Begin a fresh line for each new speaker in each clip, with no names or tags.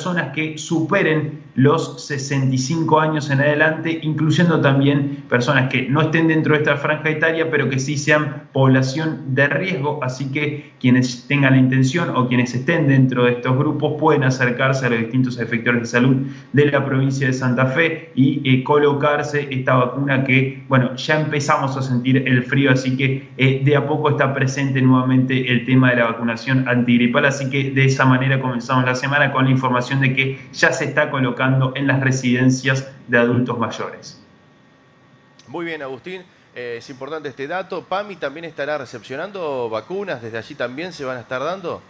personas que superen los 65 años en adelante, incluyendo también personas que no estén dentro de esta franja etaria, pero que sí sean población de riesgo. Así que quienes tengan la intención o quienes estén dentro de estos grupos pueden acercarse a los distintos efectores de salud de la provincia de Santa Fe y eh, colocarse esta vacuna que, bueno, ya empezamos a sentir el frío, así que eh, de a poco está presente nuevamente el tema de la vacunación antigripal. Así que de esa manera comenzamos la semana con la información de que ya se está colocando en las residencias de adultos mayores.
Muy bien, Agustín. Eh, es importante este dato. PAMI también estará recepcionando vacunas. ¿Desde allí también se van a estar dando?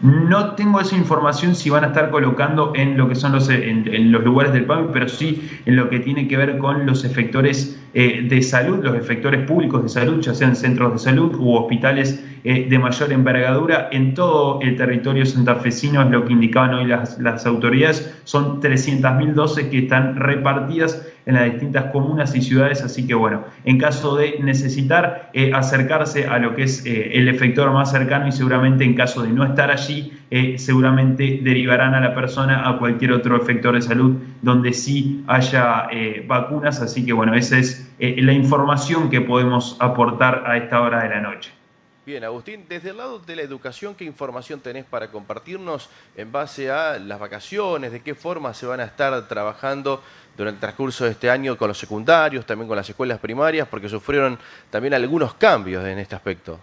No tengo esa información si van a estar colocando en lo que son los, en, los lugares del PAMI, pero sí en lo que tiene que ver con los efectores eh, de salud, los efectores públicos de salud, ya sean centros de salud u hospitales eh, de mayor envergadura en todo el territorio santafesino, es lo que indicaban hoy las, las autoridades, son 300.000 dosis que están repartidas en las distintas comunas y ciudades, así que bueno, en caso de necesitar eh, acercarse a lo que es el efector más cercano y seguramente en caso de no estar allí, seguramente derivarán a la persona a cualquier otro efector de salud donde sí haya vacunas, así que bueno, esa es la información que podemos aportar a esta hora de la noche.
Bien, Agustín, desde el lado de la educación, ¿qué información tenés para compartirnos en base a las vacaciones? ¿De qué forma se van a estar trabajando durante el transcurso de este año con los secundarios, también con las escuelas primarias, porque sufrieron también algunos cambios en este aspecto?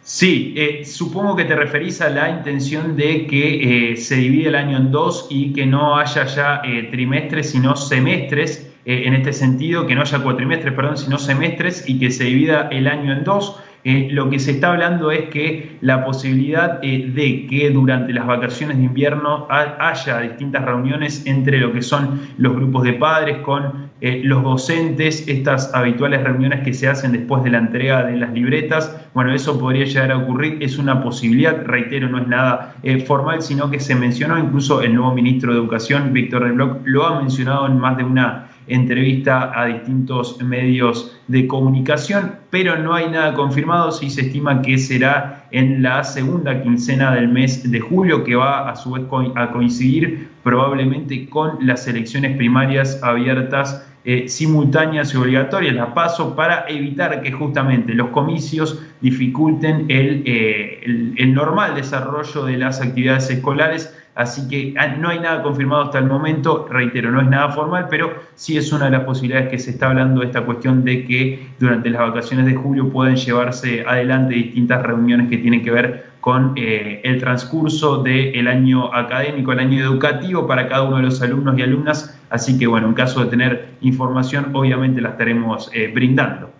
Sí, eh, supongo que te referís a la intención de que eh, se divide el año en dos y que no haya ya eh, trimestres, sino semestres. en este sentido, que no haya cuatrimestres, perdón, sino semestres y que se divida el año en dos. Eh, lo que se está hablando es que la posibilidad eh, de que durante las vacaciones de invierno haya distintas reuniones entre lo que son los grupos de padres con eh, los docentes, estas habituales reuniones que se hacen después de la entrega de las libretas, bueno, eso podría llegar a ocurrir, es una posibilidad, reitero, no es nada formal, sino que se mencionó, incluso el nuevo ministro de Educación, Víctor Rebloc, lo ha mencionado en más de una entrevista a distintos medios de comunicación, pero no hay nada confirmado. Si se estima que será en la segunda quincena del mes de julio, que va a su vez a coincidir probablemente con las elecciones primarias abiertas eh, simultáneas y obligatorias, la paso, para evitar que justamente los comicios dificulten el, eh, el normal desarrollo de las actividades escolares Así que ah, no hay nada confirmado hasta el momento, reitero, no es nada formal, pero sí es una de las posibilidades que se está hablando de esta cuestión de que durante las vacaciones de julio pueden llevarse adelante distintas reuniones que tienen que ver con eh, el transcurso del año académico, el año educativo para cada uno de los alumnos y alumnas. Así que bueno, en caso de tener información, obviamente la estaremos eh, brindando.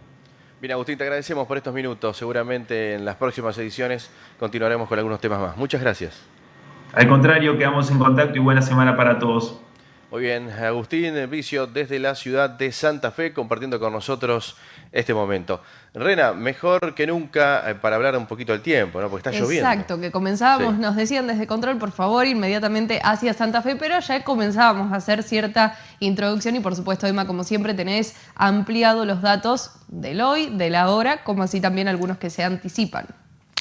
Bien, Agustín, te agradecemos por estos minutos. Seguramente en las próximas ediciones continuaremos con algunos temas más. Muchas gracias.
Al contrario, quedamos en contacto y buena semana para todos.
Muy bien, Agustín Vicio desde la ciudad de Santa Fe compartiendo con nosotros este momento. Rena, mejor que nunca eh, para hablar un poquito del tiempo, ¿no? Porque está lloviendo.
Exacto, que comenzábamos, nos decían desde Control, por favor, inmediatamente hacia Santa Fe, pero ya comenzábamos a hacer cierta introducción y por supuesto, Emma, como siempre, tenés ampliado los datos del hoy, de la hora, como así también algunos que se anticipan.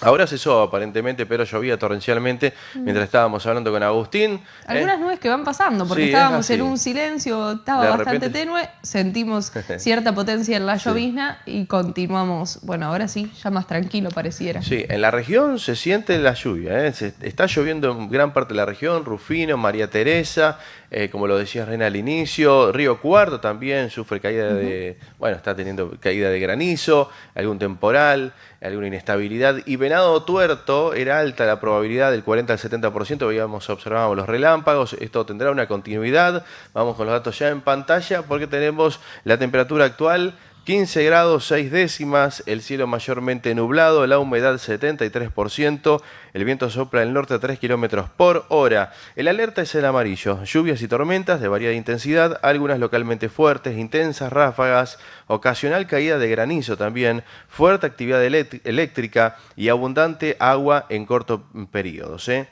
Ahora cesó aparentemente, pero llovía torrencialmente mientras estábamos hablando con Agustín. ¿eh?
Algunas nubes que van pasando, porque estábamos en un silencio, estaba bastante tenue, sentimos cierta potencia en la llovizna y continuamos, bueno, ahora sí, ya más tranquilo pareciera.
Sí, en la región se siente la lluvia, ¿eh? está lloviendo en gran parte de la región, Rufino, María Teresa, eh, como lo decía Reina al inicio, Río Cuarto también sufre caída de, bueno, está teniendo caída de granizo, algún temporal, alguna inestabilidad. Y Venado Tuerto era alta la probabilidad del 40 al 70%, veíamos, observábamos los relámpagos, esto tendrá una continuidad. Vamos con los datos ya en pantalla porque tenemos la temperatura actual 15 grados 6 décimas, el cielo mayormente nublado, la humedad 73%, el viento sopla del norte a 3 kilómetros por hora. El alerta es el amarillo, lluvias y tormentas de variada intensidad, algunas localmente fuertes, intensas ráfagas, ocasional caída de granizo también, fuerte actividad eléctrica y abundante agua en corto periodo. ¿eh?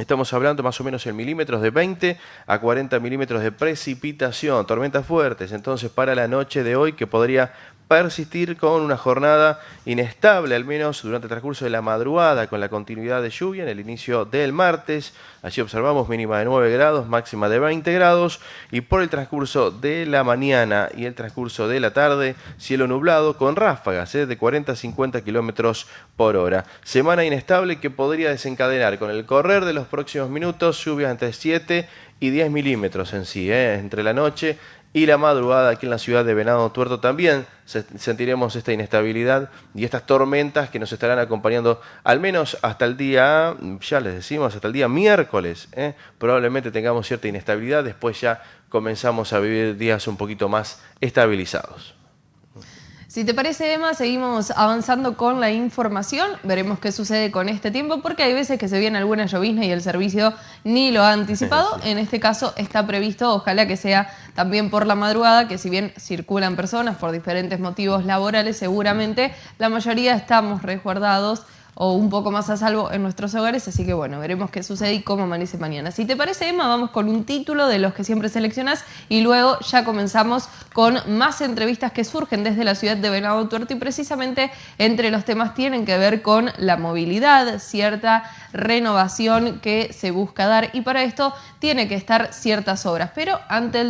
Estamos hablando más o menos en milímetros de 20 a 40 milímetros de precipitación, tormentas fuertes. Entonces, para la noche de hoy, que podría persistir con una jornada inestable, al menos durante el transcurso de la madrugada, con la continuidad de lluvia en el inicio del martes. Allí observamos mínima de 9 grados, máxima de 20 grados, y por el transcurso de la mañana y el transcurso de la tarde, cielo nublado con ráfagas ¿eh? de 40 a 50 kilómetros por hora. Semana inestable que podría desencadenar con el correr de los próximos minutos lluvias entre 7 y 10 milímetros en sí, ¿eh? entre la noche y la madrugada aquí en la ciudad de Venado Tuerto también sentiremos esta inestabilidad y estas tormentas que nos estarán acompañando al menos hasta el día, ya les decimos, hasta el día miércoles. ¿eh? Probablemente tengamos cierta inestabilidad, después ya comenzamos a vivir días un poquito más estabilizados.
Si te parece, Emma, seguimos avanzando con la información. Veremos qué sucede con este tiempo, porque hay veces que se viene alguna llovizna y el servicio ni lo ha anticipado. En este caso está previsto, ojalá que sea también por la madrugada, que si bien circulan personas por diferentes motivos laborales, seguramente la mayoría estamos resguardados o un poco más a salvo en nuestros hogares, así que bueno, veremos qué sucede y cómo amanece mañana. Si te parece, Emma, vamos con un título de los que siempre seleccionas y luego ya comenzamos con más entrevistas que surgen desde la ciudad de Venado Tuerto y precisamente entre los temas tienen que ver con la movilidad, cierta renovación que se busca dar y para esto tiene que estar ciertas obras, pero ante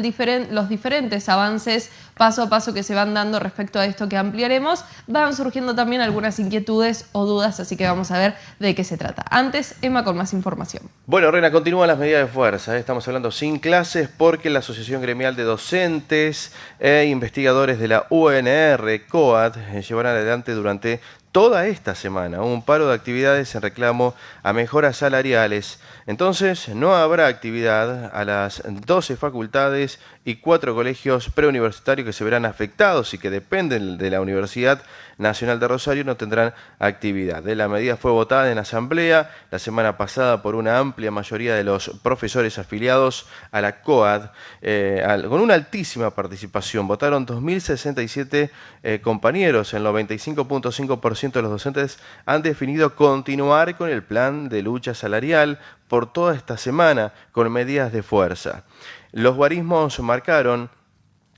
los diferentes avances paso a paso que se van dando respecto a esto que ampliaremos, van surgiendo también algunas inquietudes o dudas, así que vamos a ver de qué se trata. Antes, Emma con más información.
Bueno, Rena, continúan las medidas de fuerza. ¿eh? Estamos hablando sin clases porque la Asociación Gremial de Docentes e Investigadores de la UNR, COAD, eh, llevarán adelante durante toda esta semana un paro de actividades en reclamo a mejoras salariales. Entonces, no habrá actividad a las 12 facultades y cuatro colegios preuniversitarios que se verán afectados y que dependen de la Universidad Nacional de Rosario no tendrán actividad. La medida fue votada en asamblea la semana pasada por una amplia mayoría de los profesores afiliados a la COAD, eh, con una altísima participación. Votaron 2.067 eh, compañeros, el 95.5% de los docentes han definido continuar con el plan de lucha salarial por toda esta semana con medidas de fuerza. Los guarismos marcaron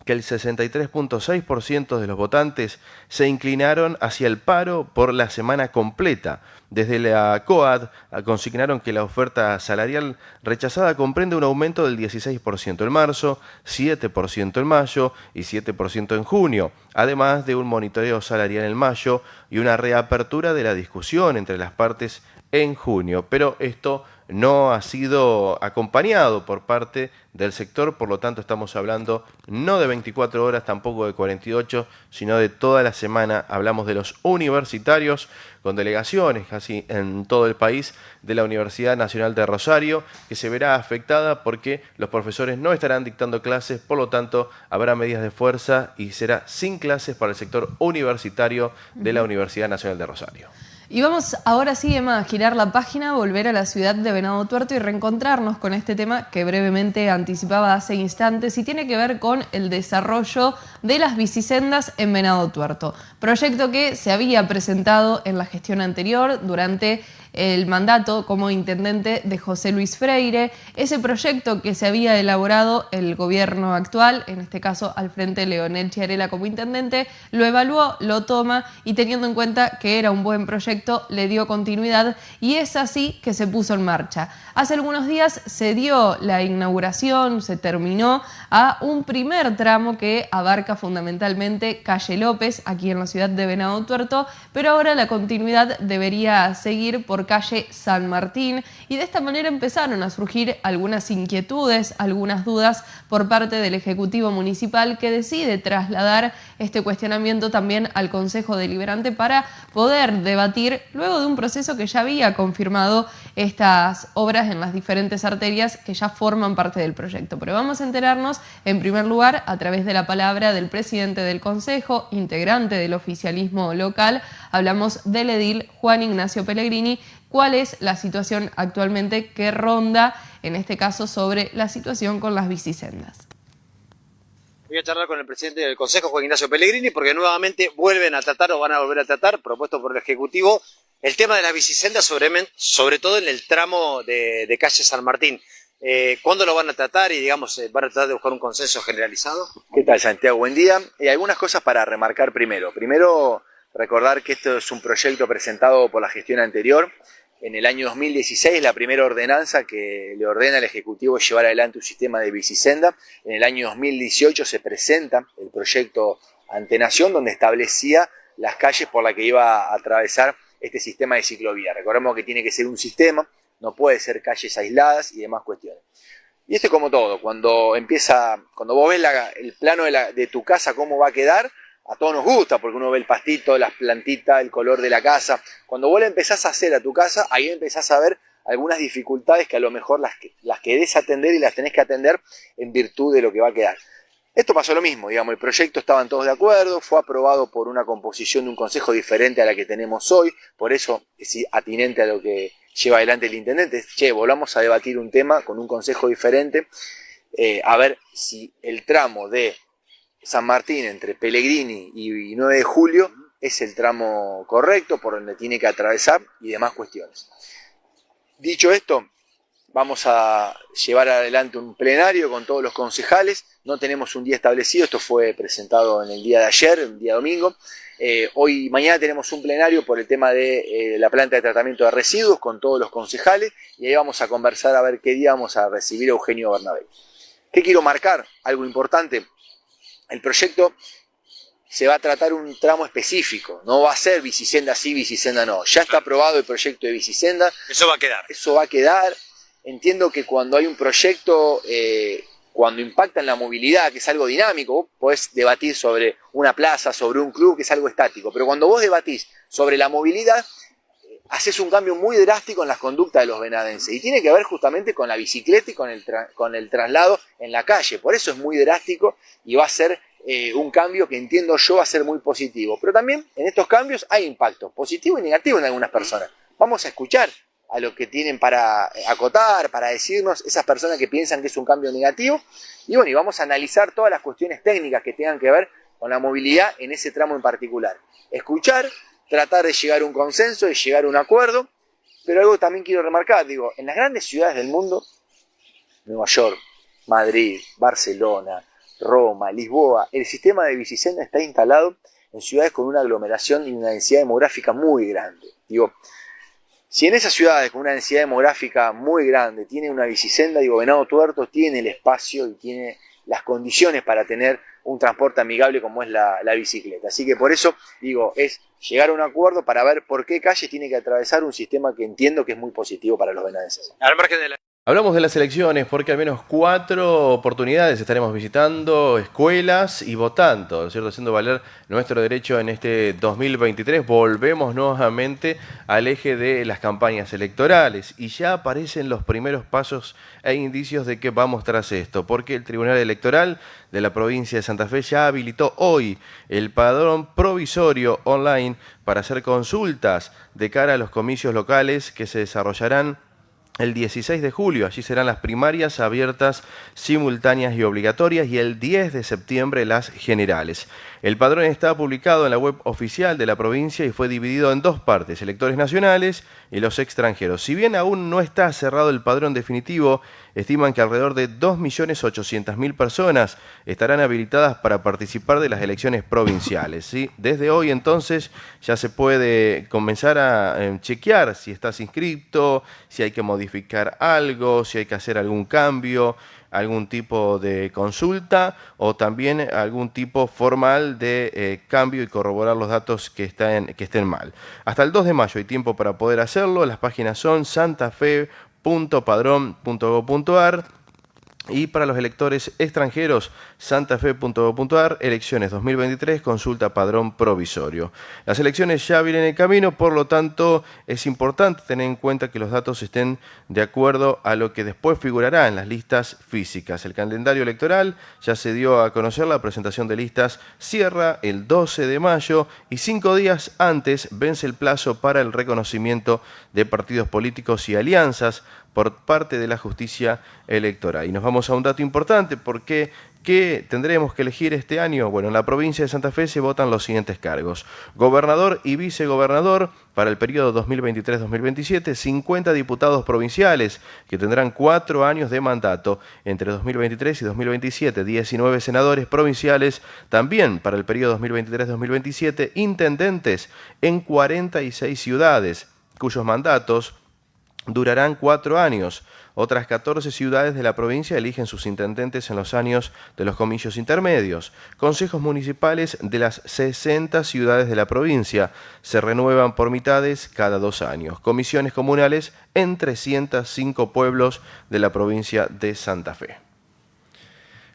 que el 63.6% de los votantes se inclinaron hacia el paro por la semana completa. Desde la COAD consignaron que la oferta salarial rechazada comprende un aumento del 16% en marzo, 7% en mayo y 7% en junio, además de un monitoreo salarial en mayo y una reapertura de la discusión entre las partes en junio. Pero esto no ha sido acompañado por parte del sector, por lo tanto estamos hablando no de 24 horas, tampoco de 48, sino de toda la semana. Hablamos de los universitarios con delegaciones casi en todo el país de la Universidad Nacional de Rosario, que se verá afectada porque los profesores no estarán dictando clases, por lo tanto habrá medidas de fuerza y será sin clases para el sector universitario de la Universidad Nacional de Rosario.
Y vamos ahora sí, Emma, a girar la página, volver a la ciudad de Venado Tuerto y reencontrarnos con este tema que brevemente anticipaba hace instantes y tiene que ver con el desarrollo de las bicisendas en Venado Tuerto. Proyecto que se había presentado en la gestión anterior durante el mandato como intendente de José Luis Freire, ese proyecto que se había elaborado el gobierno actual, en este caso al frente Leonel Chiarela como intendente, lo evaluó, lo toma y teniendo en cuenta que era un buen proyecto, le dio continuidad y es así que se puso en marcha. Hace algunos días se dio la inauguración, se terminó a un primer tramo que abarca fundamentalmente Calle López, aquí en la ciudad de Venado Tuerto, pero ahora la continuidad debería seguir por calle San Martín y de esta manera empezaron a surgir algunas inquietudes, algunas dudas por parte del Ejecutivo Municipal que decide trasladar este cuestionamiento también al Consejo Deliberante para poder debatir luego de un proceso que ya había confirmado estas obras en las diferentes arterias que ya forman parte del proyecto. Pero vamos a enterarnos en primer lugar a través de la palabra del presidente del Consejo, integrante del oficialismo local, hablamos del edil Juan Ignacio Pellegrini, cuál es la situación actualmente que ronda, en este caso, sobre la situación con las bicisendas.
Voy a charlar con el presidente del Consejo, Juan Ignacio Pellegrini, porque nuevamente vuelven a tratar o van a volver a tratar, propuesto por el Ejecutivo, El tema de las bicisendas, sobre, todo en el tramo de, calle San Martín. Eh, ¿Cuándo lo van a tratar y, digamos, eh, van a tratar de buscar un consenso generalizado?
¿Qué tal, Santiago? Buen día. Y algunas cosas para remarcar primero. Primero, recordar que esto es un proyecto presentado por la gestión anterior. En el año 2016, la primera ordenanza que le ordena al Ejecutivo llevar adelante un sistema de bicisenda. En el año 2018 se presenta el proyecto ante Nación, donde establecía las calles por las que iba a atravesar este sistema de ciclovía. Recordemos que tiene que ser un sistema, no puede ser calles aisladas y demás cuestiones. Y esto es como todo, cuando empieza, cuando vos ves el plano de, tu casa, cómo va a quedar, a todos nos gusta, porque uno ve el pastito, las plantitas, el color de la casa. Cuando vos la empezás a hacer a tu casa, ahí empezás a ver algunas dificultades que a lo mejor las, las querés atender y las tenés que atender en virtud de lo que va a quedar. Esto pasó lo mismo, digamos, el proyecto estaban todos de acuerdo, fue aprobado por una composición de un consejo diferente a la que tenemos hoy, por eso es atinente a lo que lleva adelante el intendente. Che, volvamos a debatir un tema con un consejo diferente, eh, a ver si el tramo de San Martín entre Pellegrini y 9 de julio es el tramo correcto por donde tiene que atravesar y demás cuestiones. Dicho esto, Vamos a llevar adelante un plenario con todos los concejales. No tenemos un día establecido, esto fue presentado en el día de ayer, el día domingo. Eh, hoy, mañana tenemos un plenario por el tema de eh, la planta de tratamiento de residuos con todos los concejales y ahí vamos a conversar a ver qué día vamos a recibir a Eugenio Bernabé. ¿Qué quiero marcar? Algo importante. El proyecto se va a tratar un tramo específico, no va a ser bicisenda sí, bicisenda no. Ya está aprobado el proyecto de bicisenda.
Eso va a quedar.
Eso va a quedar entiendo que cuando hay un proyecto, eh, cuando impacta en la movilidad, que es algo dinámico, vos podés debatir sobre una plaza, sobre un club, que es algo estático, pero cuando vos debatís sobre la movilidad, eh, haces un cambio muy drástico en las conductas de los venadenses y tiene que ver justamente con la bicicleta y con el, con el traslado en la calle, por eso es muy drástico y va a ser eh, un cambio que entiendo yo va a ser muy positivo, pero también en estos cambios hay impactos positivos y negativos en algunas personas. Vamos a escuchar a lo que tienen para acotar, para decirnos esas personas que piensan que es un cambio negativo. Y bueno, y vamos a analizar todas las cuestiones técnicas que tengan que ver con la movilidad en ese tramo en particular. Escuchar, tratar de llegar a un consenso, de llegar a un acuerdo, pero algo también quiero remarcar, digo, en las grandes ciudades del mundo, Nueva York, Madrid, Barcelona, Roma, Lisboa, el sistema de bicisenda está instalado en ciudades con una aglomeración y una densidad demográfica muy grande. Digo, si en esas ciudades con una densidad demográfica muy grande tiene una bicisenda, digo, Venado Tuerto tiene el espacio y tiene las condiciones para tener un transporte amigable como es la, bicicleta. Así que por eso digo, es llegar a un acuerdo para ver por qué calle tiene que atravesar un sistema que entiendo que es muy positivo para los venadenses.
La...
Hablamos de las elecciones porque al menos cuatro oportunidades estaremos visitando escuelas y votando. Haciendo valer nuestro derecho en este 2023. Volvemos nuevamente al eje de las campañas electorales y ya aparecen los primeros pasos e indicios de que vamos tras esto, porque el Tribunal Electoral de la provincia de Santa Fe ya habilitó hoy el padrón provisorio online para hacer consultas de cara a los comicios locales que se desarrollarán el 16 de julio, allí serán las primarias abiertas, simultáneas y obligatorias y el 10 de septiembre las generales. El padrón está publicado en la web oficial de la provincia y fue dividido en dos partes, electores nacionales y los extranjeros. Si bien aún no está cerrado el padrón definitivo, estiman que alrededor de 2.800.000 personas estarán habilitadas para participar de las elecciones provinciales. ¿sí? Desde hoy entonces ya se puede comenzar a eh, chequear si estás inscrito, si hay que modificar algo, si hay que hacer algún cambio algún tipo de consulta o también algún tipo formal de eh, cambio y corroborar los datos que, estén, que estén mal. Hasta el 2 de mayo hay tiempo para poder hacerlo. Las páginas son santafe.padrón.gov.ar y para los electores extranjeros, santafe.gov.ar, elecciones 2023, consulta padrón provisorio. Las elecciones ya vienen en camino, por lo tanto es importante tener en cuenta que los datos estén de acuerdo a lo que después figurará en las listas físicas. El calendario electoral ya se dio a conocer, la presentación de listas cierra el 12 de mayo y cinco días antes vence el plazo para el reconocimiento de partidos políticos y alianzas por parte de la justicia electoral. Y nos vamos a un dato importante, porque ¿Qué tendremos que elegir este año? Bueno, en la provincia de Santa Fe se votan los siguientes cargos. Gobernador y vicegobernador para el periodo 2023-2027, 50 diputados provinciales que tendrán cuatro años de mandato entre 2023 y 2027, 19 senadores provinciales también para el periodo 2023-2027, intendentes en 46 ciudades cuyos mandatos durarán cuatro años. Otras 14 ciudades de la provincia eligen sus intendentes en los años de los comicios intermedios. Consejos municipales de las 60 ciudades de la provincia se renuevan por mitades cada dos años. Comisiones comunales en 305 pueblos de la provincia de Santa Fe.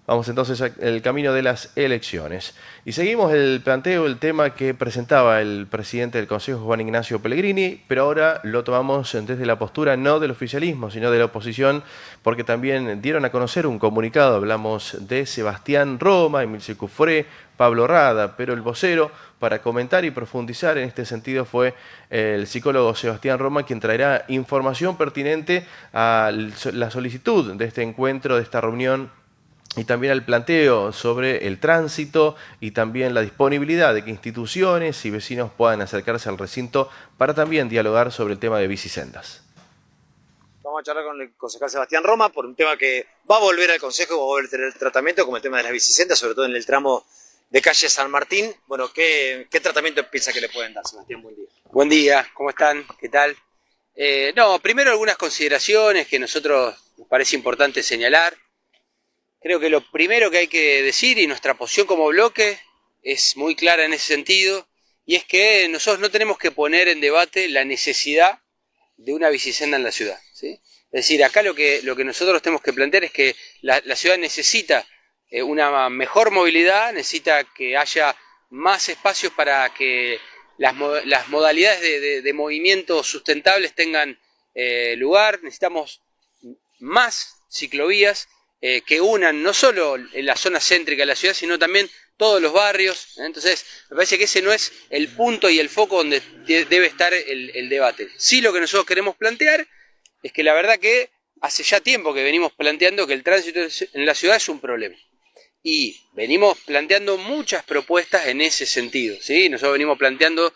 Vamos entonces al camino de las elecciones. Y seguimos el planteo, el tema que presentaba el presidente del Consejo, Juan Ignacio Pellegrini, pero ahora lo tomamos desde la postura no del oficialismo, sino de la oposición, porque también dieron a conocer un comunicado. Hablamos de Sebastián Roma, Emil Cufré, Pablo Rada, pero el vocero para comentar y profundizar en este sentido fue el psicólogo Sebastián Roma, quien traerá información pertinente a la solicitud de este encuentro, de esta reunión y también al planteo sobre el tránsito y también la disponibilidad de que instituciones y vecinos puedan acercarse al recinto para también dialogar sobre el tema de bicisendas.
Vamos a charlar con el concejal Sebastián Roma por un tema que va a volver al Consejo, va a volver a tener tratamiento, como el tema de las bicisendas, sobre todo en el tramo de calle San Martín. Bueno, ¿qué, tratamiento piensa que le pueden dar, Sebastián?
Buen día. Buen día, ¿cómo están? ¿Qué tal? Eh, no, primero algunas consideraciones que a nosotros nos parece importante señalar. Creo que lo primero que hay que decir, y nuestra posición como bloque es muy clara en ese sentido, y es que nosotros no tenemos que poner en debate la necesidad de una bicisenda en la ciudad. ¿sí? Es decir, acá lo que, lo que nosotros tenemos que plantear es que la, ciudad necesita eh, una mejor movilidad, necesita que haya más espacios para que las, modalidades de, movimiento sustentables tengan eh, lugar, necesitamos más ciclovías eh, que unan no solo en la zona céntrica de la ciudad, sino también todos los barrios. ¿eh? Entonces, me parece que ese no es el punto y el foco donde debe estar el, debate. Sí lo que nosotros queremos plantear es que la verdad que hace ya tiempo que venimos planteando que el tránsito en la ciudad es un problema. Y venimos planteando muchas propuestas en ese sentido. ¿sí? Nosotros venimos planteando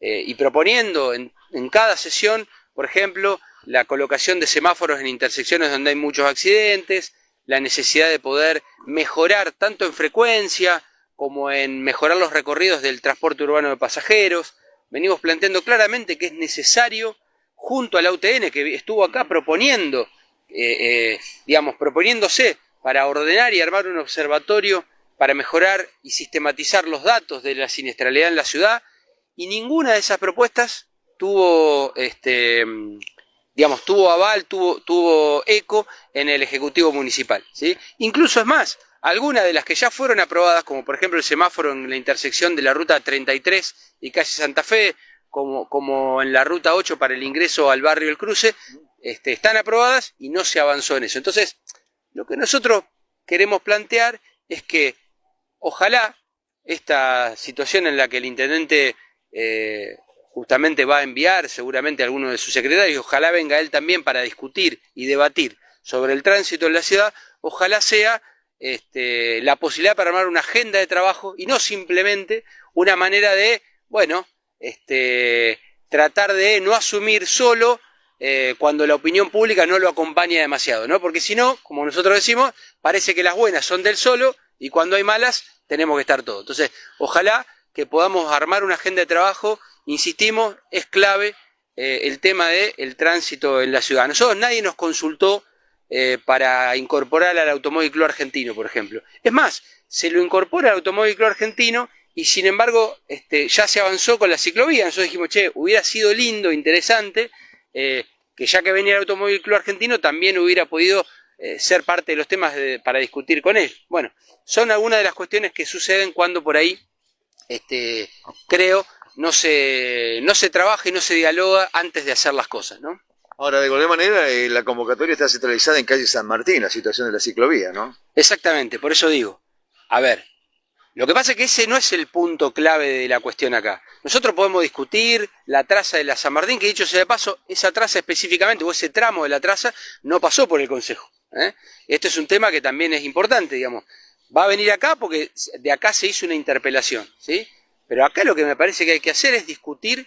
eh, y proponiendo en, en cada sesión, por ejemplo, la colocación de semáforos en intersecciones donde hay muchos accidentes, la necesidad de poder mejorar tanto en frecuencia como en mejorar los recorridos del transporte urbano de pasajeros. Venimos planteando claramente que es necesario, junto a la UTN, que estuvo acá proponiendo, eh, eh, digamos, proponiéndose para ordenar y armar un observatorio para mejorar y sistematizar los datos de la siniestralidad en la ciudad, y ninguna de esas propuestas tuvo este, digamos, tuvo aval, tuvo, tuvo eco en el Ejecutivo Municipal. ¿sí? Incluso es más, algunas de las que ya fueron aprobadas, como por ejemplo el semáforo en la intersección de la ruta 33 y calle Santa Fe, como, como en la ruta 8 para el ingreso al barrio El Cruce, este, están aprobadas y no se avanzó en eso. Entonces, lo que nosotros queremos plantear es que ojalá esta situación en la que el intendente eh, justamente va a enviar seguramente a alguno de sus secretarios, ojalá venga él también para discutir y debatir sobre el tránsito en la ciudad, ojalá sea este, la posibilidad para armar una agenda de trabajo y no simplemente una manera de, bueno, este, tratar de no asumir solo eh, cuando la opinión pública no lo acompaña demasiado, ¿no? Porque si no, como nosotros decimos, parece que las buenas son del solo y cuando hay malas tenemos que estar todos. Entonces, ojalá que podamos armar una agenda de trabajo insistimos, es clave eh, el tema del tránsito en la ciudad. Nosotros nadie nos consultó eh, para incorporar al automóvil club argentino, por ejemplo. Es más, se lo incorpora al automóvil club argentino y sin embargo este, ya se avanzó con la ciclovía. Nosotros dijimos, che, hubiera sido lindo, interesante, eh, que ya que venía el automóvil club argentino también hubiera podido ser parte de los temas para discutir con él. Bueno, son algunas de las cuestiones que suceden cuando por ahí, este, creo, no se, no se trabaja y no se dialoga antes de hacer las cosas, ¿no?
Ahora, de cualquier manera, eh, la convocatoria está centralizada en calle San Martín, la situación de la ciclovía, ¿no?
Exactamente, por eso digo, a ver, lo que pasa es que ese no es el punto clave de la cuestión acá. Nosotros podemos discutir la traza de la San Martín, que dicho sea de paso, esa traza específicamente, o ese tramo de la traza, no pasó por el Consejo. ¿eh? Este es un tema que también es importante, digamos. Va a venir acá porque de acá se hizo una interpelación, ¿sí? Pero acá lo que me parece que hay que hacer es discutir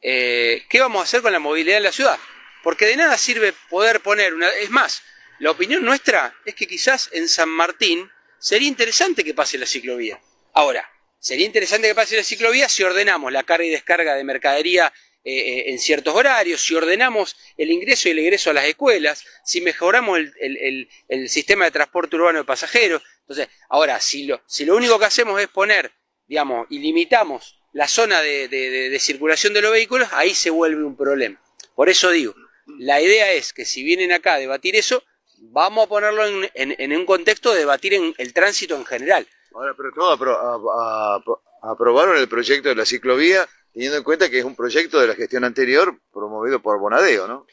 eh, qué vamos a hacer con la movilidad en la ciudad. Porque de nada sirve poder poner una... Es más, la opinión nuestra es que quizás en San Martín sería interesante que pase la ciclovía. Ahora, sería interesante que pase la ciclovía si ordenamos la carga y descarga de mercadería eh, eh, en ciertos horarios, si ordenamos el ingreso y el egreso a las escuelas, si mejoramos el, sistema de transporte urbano de pasajeros. Entonces, ahora, lo, si lo único que hacemos es poner, digamos, y limitamos la zona de, circulación de los vehículos, ahí se vuelve un problema. Por eso digo, la idea es que si vienen acá a debatir eso, vamos a ponerlo en, un contexto de debatir en el tránsito en general.
Ahora, pero todos aprobaron el proyecto de la ciclovía teniendo en cuenta que es un proyecto de la gestión anterior promovido por Bonadeo, ¿no?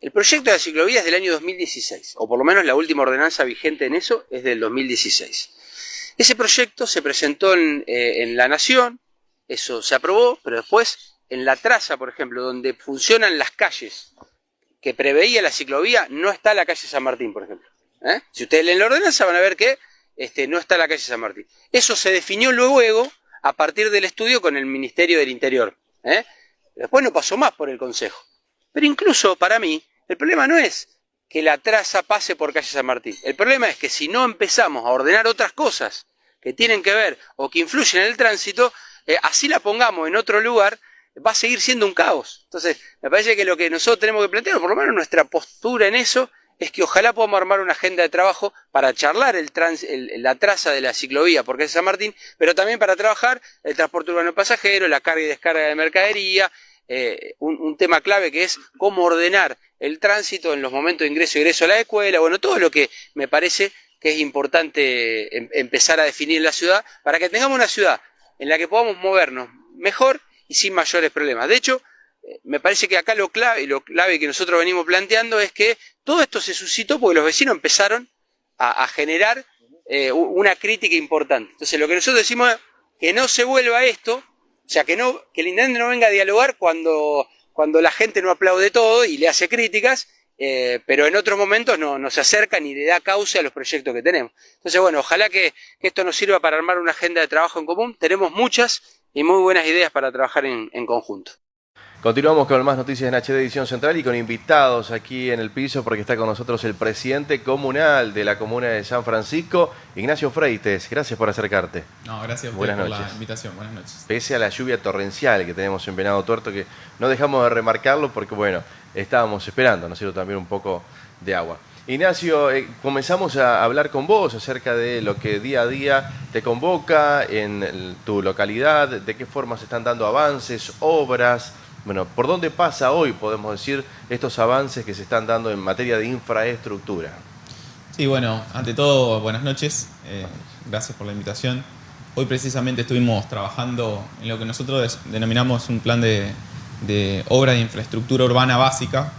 El proyecto de la ciclovía es del año 2016, o por lo menos la última ordenanza vigente en eso es del 2016. Ese proyecto se presentó en, eh, en la Nación, eso se aprobó, pero después en la traza, por ejemplo, donde funcionan las calles que preveía la ciclovía, no está la calle San Martín, por ejemplo. ¿eh? Si ustedes leen la ordenanza van a ver que este, no está la calle San Martín. Eso se definió luego a partir del estudio con el Ministerio del Interior. ¿eh? Después no pasó más por el Consejo. Pero incluso para mí, el problema no es que la traza pase por calle San Martín. El problema es que si no empezamos a ordenar otras cosas que tienen que ver o que influyen en el tránsito, eh, así la pongamos en otro lugar, va a seguir siendo un caos. Entonces, me parece que lo que nosotros tenemos que plantear, por lo menos nuestra postura en eso, es que ojalá podamos armar una agenda de trabajo para charlar el la traza de la ciclovía porque es San Martín, pero también para trabajar el transporte urbano pasajero, la carga y descarga de mercadería, eh, un, tema clave que es cómo ordenar el tránsito en los momentos de ingreso y egreso a la escuela, bueno, todo lo que me parece que es importante em, empezar a definir la ciudad para que tengamos una ciudad en la que podamos movernos mejor y sin mayores problemas. De hecho, eh, me parece que acá lo clave, lo clave que nosotros venimos planteando es que todo esto se suscitó porque los vecinos empezaron a, generar eh, una crítica importante. Entonces, lo que nosotros decimos es que no se vuelva esto, o sea, que, no, que el intendente no venga a dialogar cuando, cuando la gente no aplaude todo y le hace críticas, eh, pero en otros momentos no, se acerca ni le da causa a los proyectos que tenemos. Entonces, bueno, ojalá que, esto nos sirva para armar una agenda de trabajo en común. Tenemos muchas y muy buenas ideas para trabajar en, conjunto.
Continuamos con más noticias en HD Edición Central y con invitados aquí en el piso porque está con nosotros el presidente comunal de la comuna de San Francisco, Ignacio Freites. Gracias por acercarte.
No, gracias por la invitación. Buenas noches.
Pese a la lluvia torrencial que tenemos en Venado Tuerto, que no dejamos de remarcarlo porque, bueno, estábamos esperando, ¿no es cierto?, también un poco de agua. Ignacio, eh, comenzamos a hablar con vos acerca de lo que día a día te convoca en tu localidad, de qué forma se están dando avances, obras, bueno, ¿por dónde pasa hoy, podemos decir, estos avances que se están dando en materia de infraestructura?
Sí, bueno, ante todo, buenas noches, eh, gracias por la invitación. Hoy precisamente estuvimos trabajando en lo que nosotros denominamos un plan de, de obra de infraestructura urbana básica,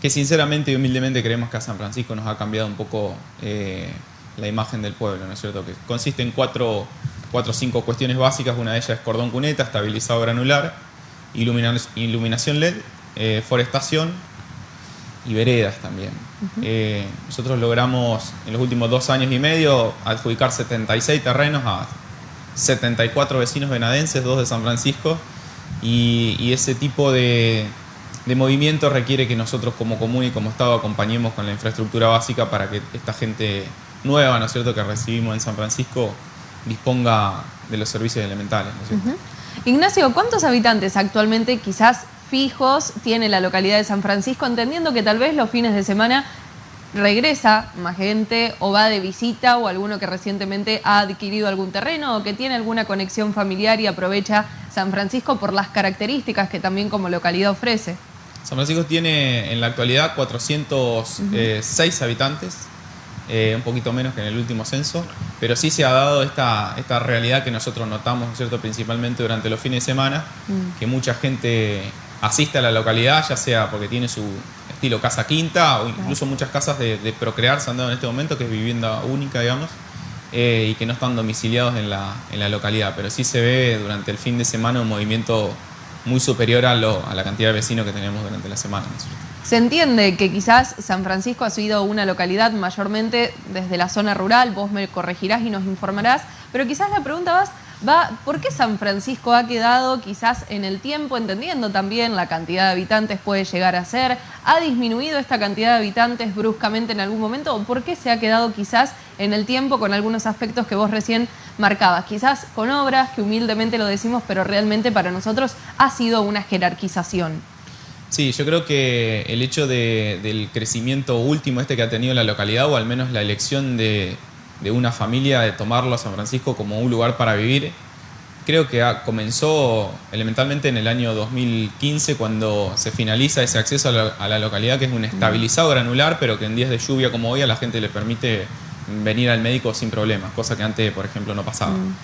que sinceramente y humildemente creemos que a San Francisco nos ha cambiado un poco eh, la imagen del pueblo, ¿no es cierto? Que consiste en cuatro, cuatro o cinco cuestiones básicas, una de ellas es cordón cuneta, estabilizado granular, iluminación LED, eh, forestación y veredas también. Eh, nosotros logramos en los últimos dos años y medio adjudicar 76 terrenos a 74 vecinos venadenses, dos de San Francisco, y ese tipo de, de movimiento requiere que nosotros como común y como Estado acompañemos con la infraestructura básica para que esta gente nueva, ¿no es cierto?, que recibimos en San Francisco disponga de los servicios elementales,
Ignacio, ¿cuántos habitantes actualmente quizás fijos tiene la localidad de San Francisco, entendiendo que tal vez los fines de semana regresa más gente o va de visita o alguno que recientemente ha adquirido algún terreno o que tiene alguna conexión familiar y aprovecha San Francisco por las características que también como localidad ofrece?
San Francisco tiene en la actualidad 406 habitantes, eh, un poquito menos que en el último censo, pero sí se ha dado esta, esta realidad que nosotros notamos, ¿cierto? principalmente durante los fines de semana, mm. que mucha gente asiste a la localidad, ya sea porque tiene su estilo casa quinta o incluso muchas casas de, procrear se han dado en este momento, que es vivienda única, digamos. eh, y que no están domiciliados en la, en la localidad, pero sí se ve durante el fin de semana un movimiento muy superior a, lo, a la cantidad de vecinos que tenemos durante la semana.
Se entiende que quizás San Francisco ha sido una localidad mayormente desde la zona rural, vos me corregirás y nos informarás, pero quizás la pregunta vas va, ¿por qué San Francisco ha quedado quizás en el tiempo, entendiendo también la cantidad de habitantes puede llegar a ser? ¿Ha disminuido esta cantidad de habitantes bruscamente en algún momento? ¿O por qué se ha quedado quizás en el tiempo con algunos aspectos que vos recién marcabas? Quizás con obras, que humildemente lo decimos, pero realmente para nosotros ha sido una jerarquización.
Sí, yo creo que el hecho del crecimiento último este que ha tenido la localidad, o al menos la elección de, de una familia, de tomarlo a San Francisco como un lugar para vivir. Creo que comenzó elementalmente en el año 2015 cuando se finaliza ese acceso a la, localidad que es un estabilizado granular, pero que en días de lluvia como hoy a la gente le permite venir al médico sin problemas, cosa que antes, por ejemplo, no pasaba. Mm.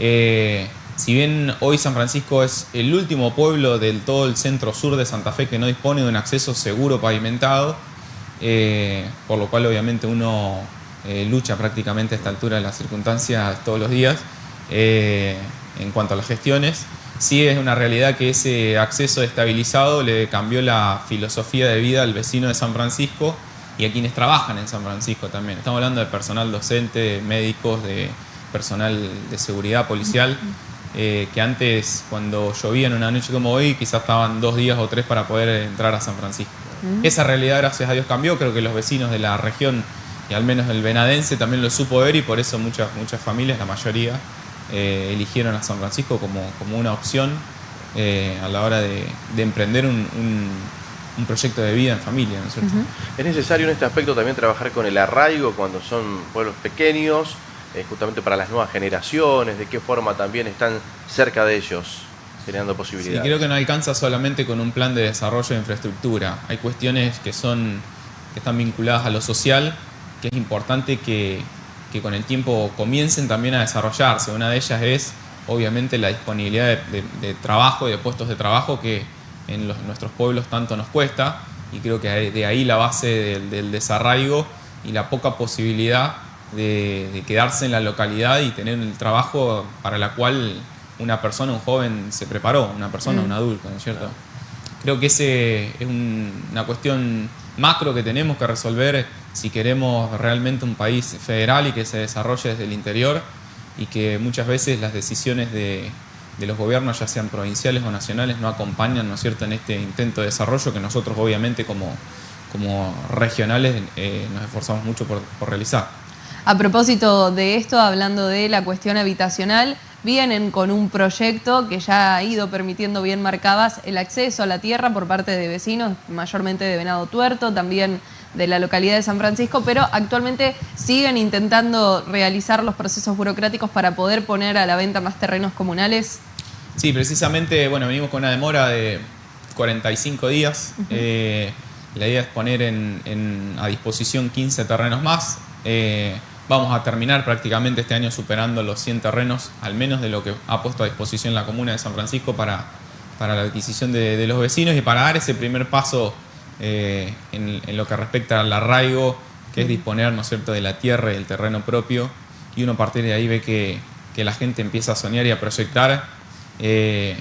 Eh, si bien hoy San Francisco es el último pueblo del todo el centro sur de Santa Fe que no dispone de un acceso seguro pavimentado, eh, por lo cual obviamente uno eh, lucha prácticamente a esta altura de las circunstancias todos los días eh, en cuanto a las gestiones. Sí es una realidad que ese acceso estabilizado le cambió la filosofía de vida al vecino de San Francisco y a quienes trabajan en San Francisco también. Estamos hablando de personal docente, médicos, de personal de seguridad policial, eh, que antes cuando llovía en una noche como hoy quizás estaban dos días o tres para poder entrar a San Francisco. Esa realidad gracias a Dios cambió, creo que los vecinos de la región y al menos el venadense también lo supo ver y por eso muchas, muchas familias, la mayoría, eh, eligieron a San Francisco como, como una opción eh, a la hora de, emprender un, un, proyecto de vida en familia. ¿no es, cierto?
es necesario en este aspecto también trabajar con el arraigo cuando son pueblos pequeños, eh, justamente para las nuevas generaciones, de qué forma también están cerca de ellos generando posibilidades.
Y creo que no alcanza solamente con un plan de desarrollo de infraestructura. Hay cuestiones que son que están vinculadas a lo social que es importante que, con el tiempo comiencen también a desarrollarse. Una de ellas es, obviamente, la disponibilidad de, trabajo y de puestos de trabajo que en nuestros pueblos tanto nos cuesta, y creo que de ahí la base del, desarraigo y la poca posibilidad de, quedarse en la localidad y tener el trabajo para la cual una persona, un joven, se preparó, una persona, mm. un adulto, ¿no es cierto? Creo que ese es una cuestión macro que tenemos que resolver si queremos realmente un país federal y que se desarrolle desde el interior y que muchas veces las decisiones de, los gobiernos, ya sean provinciales o nacionales, no acompañan ¿no es cierto? en este intento de desarrollo que nosotros obviamente como, como regionales eh, nos esforzamos mucho por, por realizar.
A propósito de esto, hablando de la cuestión habitacional, vienen con un proyecto que ya ha ido permitiendo bien marcadas el acceso a la tierra por parte de vecinos, mayormente de Venado Tuerto, también de la localidad de San Francisco, pero actualmente siguen intentando realizar los procesos burocráticos para poder poner a la venta más terrenos comunales.
Sí, precisamente, bueno, venimos con una demora de 45 días. Eh, la idea es poner a disposición 15 terrenos más. Eh, Vamos a terminar prácticamente este año superando los 100 terrenos, al menos de lo que ha puesto a disposición la Comuna de San Francisco para, para la adquisición de, los vecinos y para dar ese primer paso eh, en, lo que respecta al arraigo, que es disponer ¿no cierto? de la tierra y del terreno propio, y uno a partir de ahí ve que, la gente empieza a soñar y a proyectar. Eh,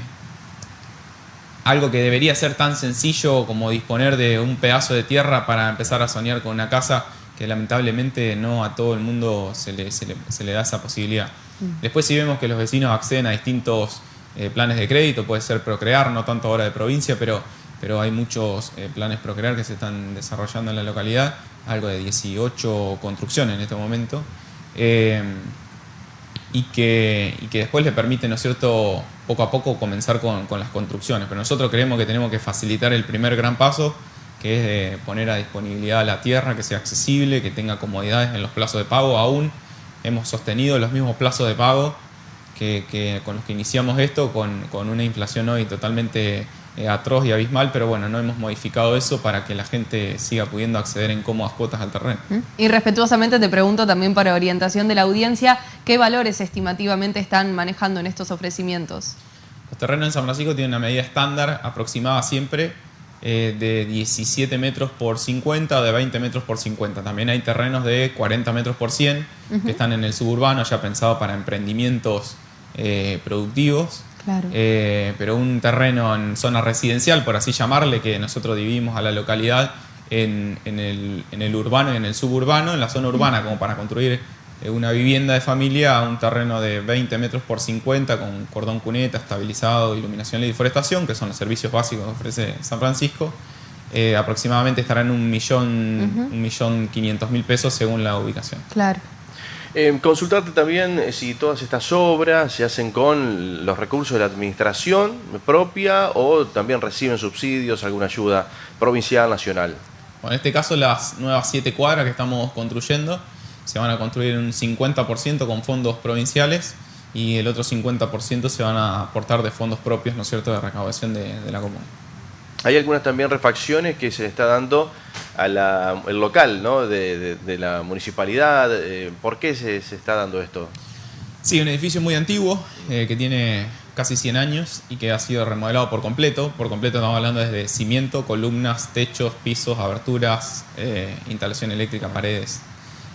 algo que debería ser tan sencillo como disponer de un pedazo de tierra para empezar a soñar con una casa, que lamentablemente no a todo el mundo se le, se le, da esa posibilidad. Mm. Después si vemos que los vecinos acceden a distintos eh, planes de crédito, puede ser Procrear, no tanto ahora de provincia, pero, pero hay muchos eh, planes Procrear que se están desarrollando en la localidad, algo de 18 construcciones en este momento, eh, y, que, y que después le permiten, ¿no es cierto?, poco a poco comenzar con, con las construcciones. Pero nosotros creemos que tenemos que facilitar el primer gran paso, que es poner a disponibilidad la tierra, que sea accesible, que tenga comodidades en los plazos de pago. Aún hemos sostenido los mismos plazos de pago que, con los que iniciamos esto, con, una inflación hoy totalmente eh, atroz y abismal, pero bueno, no hemos modificado eso para que la gente siga pudiendo acceder en cómodas cuotas al terreno.
Y respetuosamente te pregunto también para orientación de la audiencia, ¿qué valores estimativamente están manejando en estos ofrecimientos?
Los terrenos en San Francisco tienen una medida estándar aproximada siempre eh, de 17 metros por 50 o de 20 metros por 50. También hay terrenos de 40 metros por 100 que están en el suburbano, ya pensado para emprendimientos eh, productivos. Eh, pero un terreno en zona residencial, por así llamarle, que nosotros dividimos a la localidad en, el, en el urbano y en el suburbano, en la zona urbana, como para construir una vivienda de familia, un terreno de 20 metros por 50 con cordón cuneta, estabilizado, iluminación y deforestación, que son los servicios básicos que ofrece San Francisco. Eh, aproximadamente estará en un millón, un millón quinientos mil pesos según la ubicación.
Claro.
Eh, consultarte también eh, si todas estas obras se hacen con los recursos de la administración propia o también reciben subsidios, alguna ayuda provincial, nacional.
Bueno, en este caso las nuevas siete cuadras que estamos construyendo se van a construir un 50% con fondos provinciales y el otro 50% se van a aportar de fondos propios, ¿no es cierto?, de recaudación de, la comuna.
Hay algunas también refacciones que se le está dando al local, ¿no?, de, la municipalidad. Eh, ¿Por qué se, está dando esto?
Sí, un edificio muy antiguo eh, que tiene casi 100 años y que ha sido remodelado por completo. Por completo estamos hablando desde cimiento, columnas, techos, pisos, aberturas, eh, instalación eléctrica, paredes.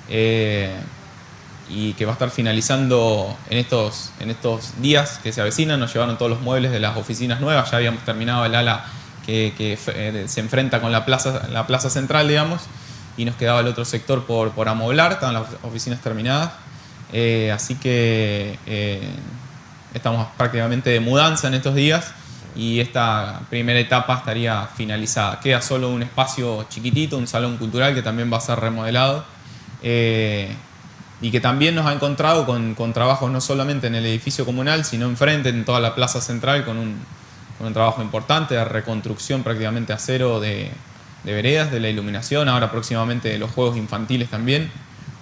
Eh, y que va a estar finalizando en estos, en estos días que se avecinan. Nos llevaron todos los muebles de las oficinas nuevas, ya habíamos terminado el ala que, eh, se enfrenta con la plaza, la plaza central, digamos, y nos quedaba el otro sector por, por amoblar, estaban las oficinas terminadas. Eh, así que estamos prácticamente de mudanza en estos días y esta primera etapa estaría finalizada. Queda solo un espacio chiquitito, un salón cultural que también va a ser remodelado eh, y que también nos ha encontrado con, con, trabajos no solamente en el edificio comunal, sino enfrente, en toda la plaza central, con un, con un trabajo importante de reconstrucción prácticamente a cero de, de, veredas, de la iluminación, ahora próximamente de los juegos infantiles también.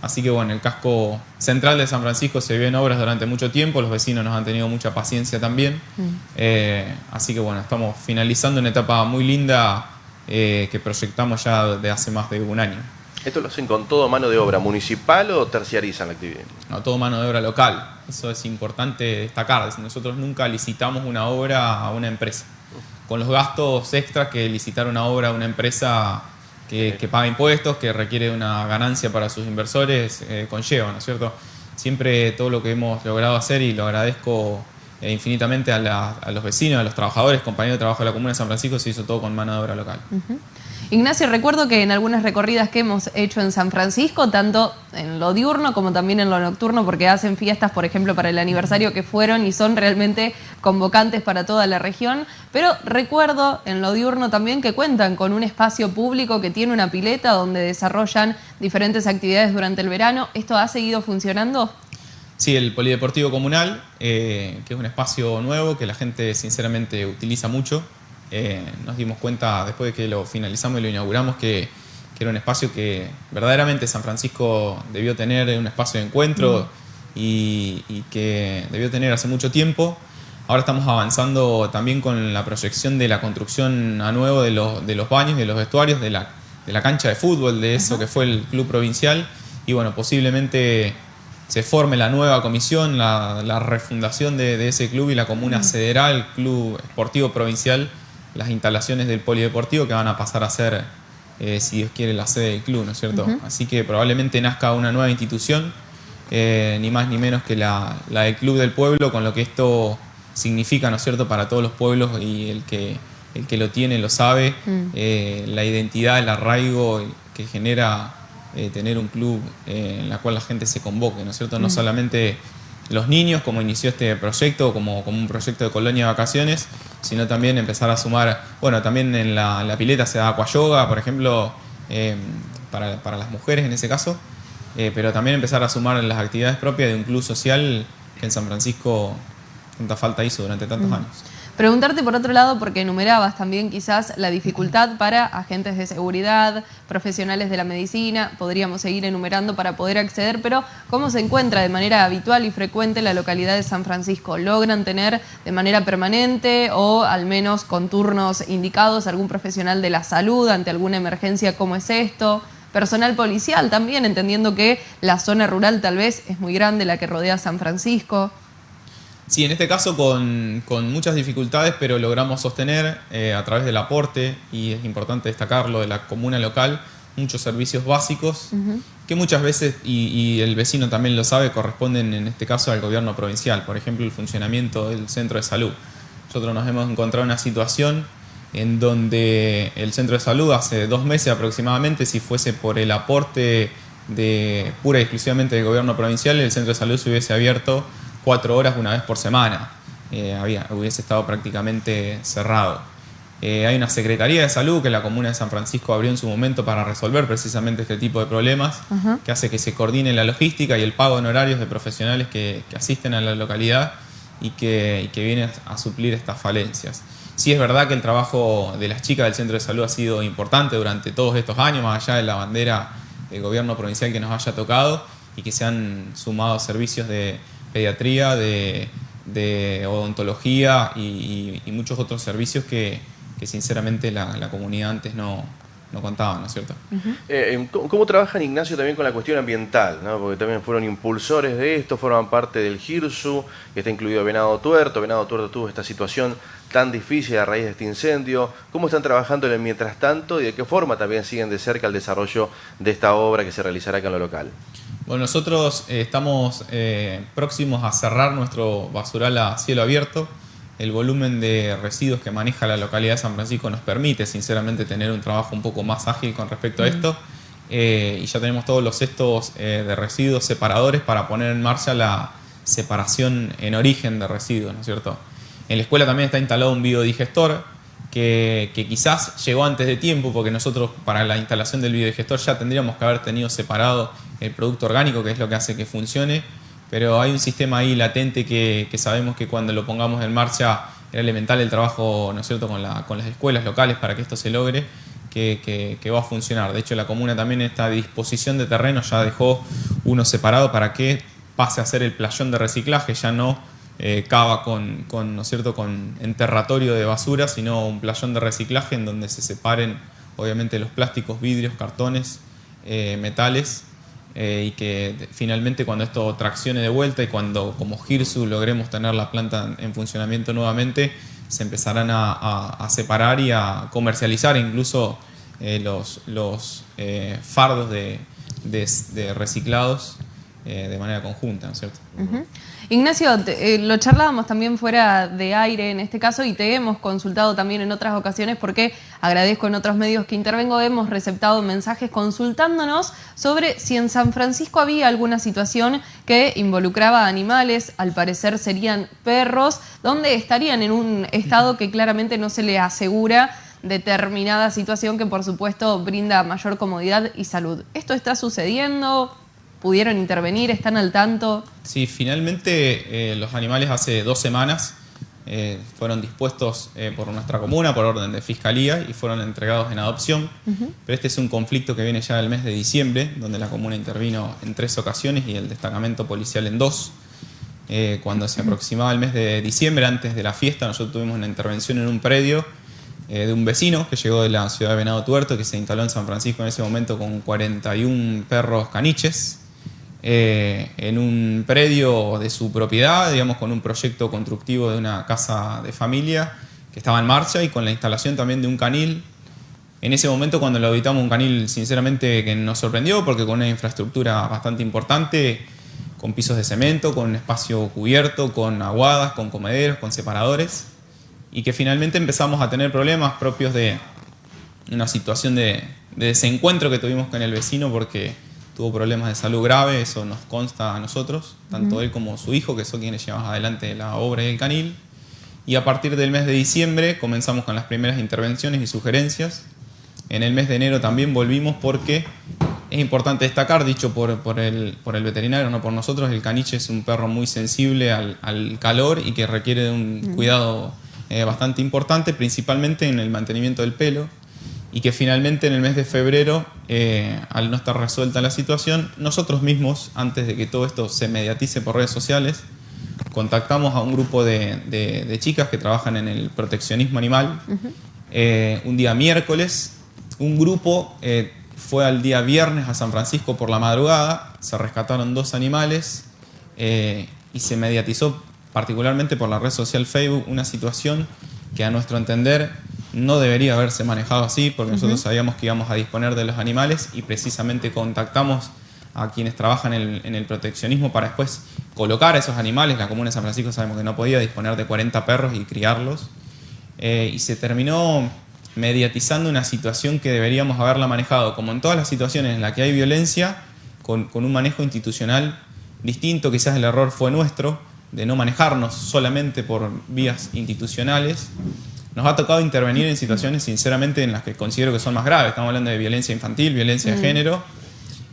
Así que bueno, el casco central de San Francisco se vio en obras durante mucho tiempo, los vecinos nos han tenido mucha paciencia también. Mm. Eh, así que bueno, estamos finalizando una etapa muy linda eh, que proyectamos ya de hace más de un año.
¿Esto lo hacen con todo mano de obra municipal o terciarizan la actividad?
No, todo mano de obra local. Eso es importante destacar. Nosotros nunca licitamos una obra a una empresa. Con los gastos extras que licitar una obra a una empresa que, paga impuestos, que requiere una ganancia para sus inversores, eh, conlleva, ¿no es cierto? Siempre todo lo que hemos logrado hacer, y lo agradezco eh, infinitamente a, los vecinos, a los trabajadores, compañeros de trabajo de la Comuna de San Francisco, se hizo todo con mano de obra local.
Ignacio, recuerdo que en algunas recorridas que hemos hecho en San Francisco, tanto en lo diurno como también en lo nocturno, porque hacen fiestas, por ejemplo, para el aniversario que fueron y son realmente convocantes para toda la región, pero recuerdo en lo diurno también que cuentan con un espacio público que tiene una pileta donde desarrollan diferentes actividades durante el verano. ¿Esto ha seguido funcionando?
Sí, el Polideportivo Comunal, eh, que es un espacio nuevo que la gente sinceramente utiliza mucho. Eh, nos dimos cuenta después de que lo finalizamos y lo inauguramos que, era un espacio que verdaderamente San Francisco debió tener, un espacio de encuentro y, que debió tener hace mucho tiempo. Ahora estamos avanzando también con la proyección de la construcción a nuevo de los, de los baños, de los vestuarios, de la, de la cancha de fútbol, de eso que fue el club provincial. Y bueno, posiblemente se forme la nueva comisión, la, refundación de, ese club y la comuna cederá al Club Esportivo Provincial las instalaciones del polideportivo que van a pasar a ser, eh, si Dios quiere, la sede del club, ¿no es cierto? Así que probablemente nazca una nueva institución, eh, ni más ni menos que la, del Club del Pueblo, con lo que esto significa, ¿no es cierto?, para todos los pueblos y el que, el que lo tiene lo sabe, mm. eh, la identidad, el arraigo que genera tener un club en la cual la gente se convoque, ¿no es cierto? No mm. solamente los niños, como inició este proyecto, como, como un proyecto de colonia de vacaciones, sino también empezar a sumar, bueno, también en la, pileta se da aqua yoga, por ejemplo, em, para, las mujeres en ese caso, eh, pero también empezar a sumar las actividades propias de un club social que en San Francisco tanta falta hizo durante tantos mm. años.
Preguntarte por otro lado, porque enumerabas también quizás la dificultad para agentes de seguridad, profesionales de la medicina, podríamos seguir enumerando para poder acceder, pero ¿cómo se encuentra de manera habitual y frecuente la localidad de San Francisco? ¿Logran tener de manera permanente o al menos con turnos indicados algún profesional de la salud ante alguna emergencia como es esto? Personal policial también, entendiendo que la zona rural tal vez es muy grande, la que rodea San Francisco.
Sí, en este caso con, muchas dificultades, pero logramos sostener eh, a través del aporte, y es importante destacarlo, de la comuna local, muchos servicios básicos que muchas veces, y, el vecino también lo sabe, corresponden en este caso al gobierno provincial. Por ejemplo, el funcionamiento del centro de salud. Nosotros nos hemos encontrado en una situación en donde el centro de salud hace dos meses aproximadamente, si fuese por el aporte de pura y exclusivamente del gobierno provincial, el centro de salud se hubiese abierto cuatro horas una vez por semana. Eh, había, hubiese estado prácticamente cerrado. Eh, hay una Secretaría de Salud que la Comuna de San Francisco abrió en su momento para resolver precisamente este tipo de problemas, que hace que se coordine la logística y el pago en horarios de profesionales que, asisten a la localidad y que, y que vienen a suplir estas falencias. Sí es verdad que el trabajo de las chicas del centro de salud ha sido importante durante todos estos años, más allá de la bandera del gobierno provincial que nos haya tocado y que se han sumado servicios de pediatría, de, odontología y, muchos otros servicios que, sinceramente la, comunidad antes no, no contaba, ¿no es cierto?
Eh, em, ¿cómo, trabajan Ignacio también con la cuestión ambiental? Porque también fueron impulsores de esto, forman parte del GIRSU, que está incluido Venado Tuerto. Venado Tuerto tuvo esta situación tan difícil a raíz de este incendio. ¿Cómo están trabajando en el mientras tanto y de qué forma también siguen de cerca el desarrollo de esta obra que se realizará acá en lo local?
Bueno, nosotros eh, estamos eh, próximos a cerrar nuestro basural a cielo abierto. El volumen de residuos que maneja la localidad de San Francisco nos permite, sinceramente, tener un trabajo un poco más ágil con respecto a esto. Eh, y ya tenemos todos los cestos de residuos separadores para poner en marcha la separación en origen de residuos, ¿no es cierto? En la escuela también está instalado un biodigestor que, quizás llegó antes de tiempo porque nosotros para la instalación del biodigestor ya tendríamos que haber tenido separado el producto orgánico, que es lo que hace que funcione, pero hay un sistema ahí latente que, sabemos que cuando lo pongamos en marcha era elemental el trabajo ¿no es cierto? Con, las escuelas locales para que esto se logre. Que, va a funcionar. De hecho, la comuna también esta disposición de terreno ya dejó uno separado para que pase a ser el playón de reciclaje, ya no eh, cava con, con, ¿no es cierto? con enterratorio de basura, sino un playón de reciclaje en donde se separen obviamente los plásticos, vidrios, cartones, eh, metales eh, y que finalmente cuando esto traccione de vuelta y cuando como Girsu logremos tener la planta en funcionamiento nuevamente, se empezarán a, separar y a comercializar incluso los, los fardos de, de reciclados de manera conjunta, ¿no es cierto?
Ignacio, eh, lo charlábamos también fuera de aire en este caso y te hemos consultado también en otras ocasiones porque agradezco en otros medios que intervengo, hemos receptado mensajes consultándonos sobre si en San Francisco había alguna situación que involucraba animales, al parecer serían perros, donde estarían en un estado que claramente no se le asegura determinada situación que por supuesto brinda mayor comodidad y salud. ¿Esto está sucediendo? Pudieron intervenir? ¿Están al tanto?
Sí, finalmente eh, los animales hace dos semanas eh, fueron dispuestos eh, por nuestra comuna por orden de fiscalía y fueron entregados en adopción. Pero este es un conflicto que viene ya del mes de diciembre, donde la comuna intervino en tres ocasiones y el destacamento policial en dos. cuando se aproximaba el mes de diciembre, antes de la fiesta, nosotros tuvimos una intervención en un predio de un vecino que llegó de la ciudad de Venado Tuerto, que se instaló en San Francisco en ese momento con 41 perros caniches, eh, en un predio de su propiedad, digamos, con un proyecto constructivo de una casa de familia que estaba en marcha y con la instalación también de un canil. En ese momento cuando lo habitamos un canil sinceramente que nos sorprendió porque con una infraestructura bastante importante, con pisos de cemento, con un espacio cubierto, con aguadas, con comederos, con separadores, y que finalmente empezamos a tener problemas propios de una situación de, de desencuentro que tuvimos con el vecino porque tuvo problemas de salud grave, eso nos consta a nosotros, tanto él como su hijo, que son quienes llevamos adelante la obra y el canil. Y a partir del mes de diciembre comenzamos con las primeras intervenciones y sugerencias. En el mes de enero también volvimos porque es importante destacar, dicho por, por, el, por el, veterinario, no por nosotros, el caniche es un perro muy sensible al, al calor y que requiere de un cuidado eh, bastante importante, principalmente en el mantenimiento del pelo y que finalmente en el mes de febrero, eh, al no estar resuelta la situación, nosotros mismos, antes de que todo esto se mediatice por redes sociales, contactamos a un grupo de, chicas que trabajan en el proteccionismo animal. Eh, un día miércoles, un grupo eh, fue al día viernes a San Francisco por la madrugada, se rescataron dos animales y se mediatizó particularmente por la red social Facebook, una situación que a nuestro entender no debería haberse manejado así, porque nosotros sabíamos que íbamos a disponer de los animales y precisamente contactamos a quienes trabajan en el, proteccionismo para después colocar a esos animales. La Comuna de San Francisco sabemos que no podía disponer de 40 perros y criarlos. Eh, y se terminó mediatizando una situación que deberíamos haberla manejado, como en todas las situaciones en las que hay violencia, con, con un manejo institucional distinto. Quizás el error fue nuestro, de no manejarnos solamente por vías institucionales. Nos ha tocado intervenir en situaciones, sinceramente, en las que considero que son más graves. Estamos hablando de violencia infantil, violencia de mm. género,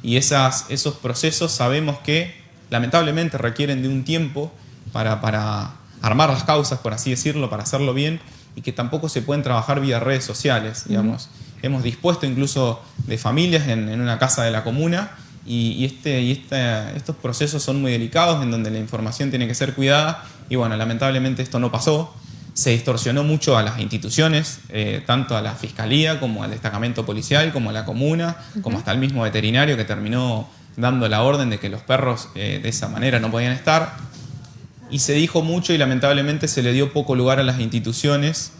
y esas, esos procesos sabemos que lamentablemente requieren de un tiempo para, para armar las causas, por así decirlo, para hacerlo bien, y que tampoco se pueden trabajar vía redes sociales, digamos. Hemos dispuesto incluso de familias en, en una casa de la comuna y, este, y este, estos procesos son muy delicados en donde la información tiene que ser cuidada y bueno, lamentablemente esto no pasó. Se distorsionó mucho a las instituciones, eh, tanto a la fiscalía como al destacamento policial, como a la comuna, como hasta el mismo veterinario que terminó dando la orden de que los perros eh, de esa manera no podían estar. Y se dijo mucho y lamentablemente se le dio poco lugar a las instituciones.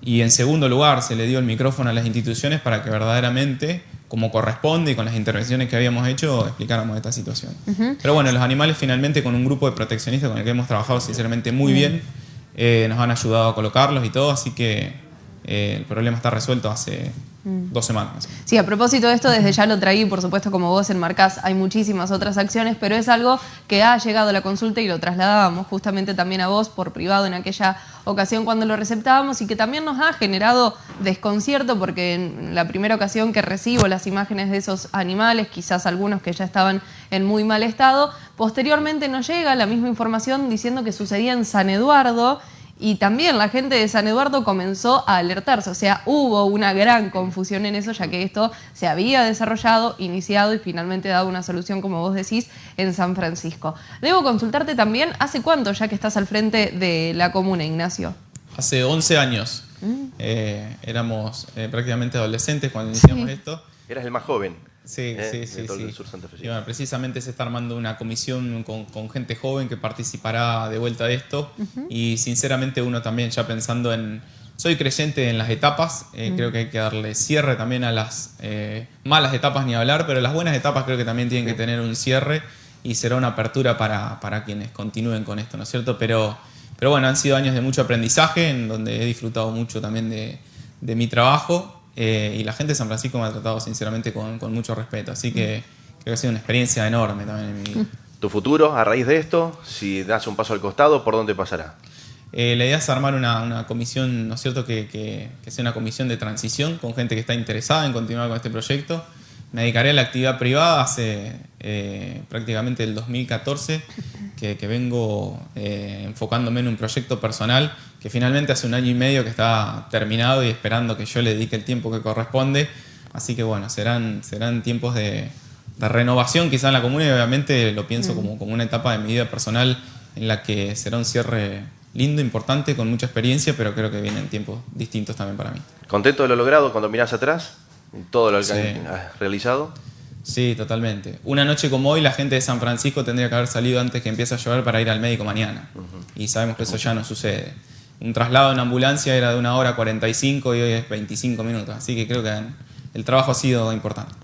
Y en segundo lugar se le dio el micrófono a las instituciones para que verdaderamente como corresponde y con las intervenciones que habíamos hecho, explicáramos esta situación. Pero bueno, los animales finalmente con un grupo de proteccionistas con el que hemos trabajado sinceramente muy bien, eh, nos han ayudado a colocarlos y todo, así que eh, el problema está resuelto hace. Dos semanas.
Sí, a propósito de esto, desde ya lo traí, por supuesto, como vos enmarcás, hay muchísimas otras acciones, pero es algo que ha llegado a la consulta y lo trasladábamos justamente también a vos por privado en aquella ocasión cuando lo receptábamos y que también nos ha generado desconcierto porque en la primera ocasión que recibo las imágenes de esos animales, quizás algunos que ya estaban en muy mal estado, posteriormente nos llega la misma información diciendo que sucedía en San Eduardo y también la gente de San Eduardo comenzó a alertarse, o sea, hubo una gran confusión en eso, ya que esto se había desarrollado, iniciado y finalmente dado una solución, como vos decís, en San Francisco. Debo consultarte también, ¿hace cuánto ya que estás al frente de la comuna, Ignacio?
Hace 11 años. Mm. Eh, éramos eh, prácticamente adolescentes cuando iniciamos esto.
Eras el más joven.
Sí, sí, sí. sí. precisamente se está armando una comisión con, gente joven que participará de vuelta de esto. Y sinceramente uno también ya pensando en... Soy creyente en las etapas, eh, creo que hay que darle cierre también a las eh, malas etapas ni hablar, pero las buenas etapas creo que también tienen que tener un cierre y será una apertura para, para quienes continúen con esto, ¿no es cierto? Pero, pero bueno, han sido años de mucho aprendizaje, en donde he disfrutado mucho también de, de mi trabajo eh, y la gente de San Francisco me ha tratado sinceramente con, mucho respeto. Así que creo que ha sido una experiencia enorme también en mi vida.
¿Tu futuro a raíz de esto? Si das un paso al costado, ¿por dónde pasará?
Eh, la idea es armar una, comisión, ¿no es cierto? Que, sea una comisión de transición con gente que está interesada en continuar con este proyecto. Me dedicaré a la actividad privada hace eh, prácticamente el 2014 que, vengo enfocándome en un proyecto personal que finalmente hace un año y medio que está terminado y esperando que yo le dedique el tiempo que corresponde. Así que bueno, serán, serán tiempos de, renovación quizá en la comuna y obviamente lo pienso como, como una etapa de mi vida personal en la que será un cierre lindo, importante, con mucha experiencia, pero creo que vienen tiempos distintos también para mí.
¿Contento de lo logrado cuando miras atrás? ¿Todo lo que has realizado?
Sí, totalmente. Una noche como hoy la gente de San Francisco tendría que haber salido antes que empiece a llover para ir al médico mañana. Y sabemos que eso ya no sucede un traslado en ambulancia era de una hora 45 y hoy es 25 minutos. Así que creo que el trabajo ha sido importante.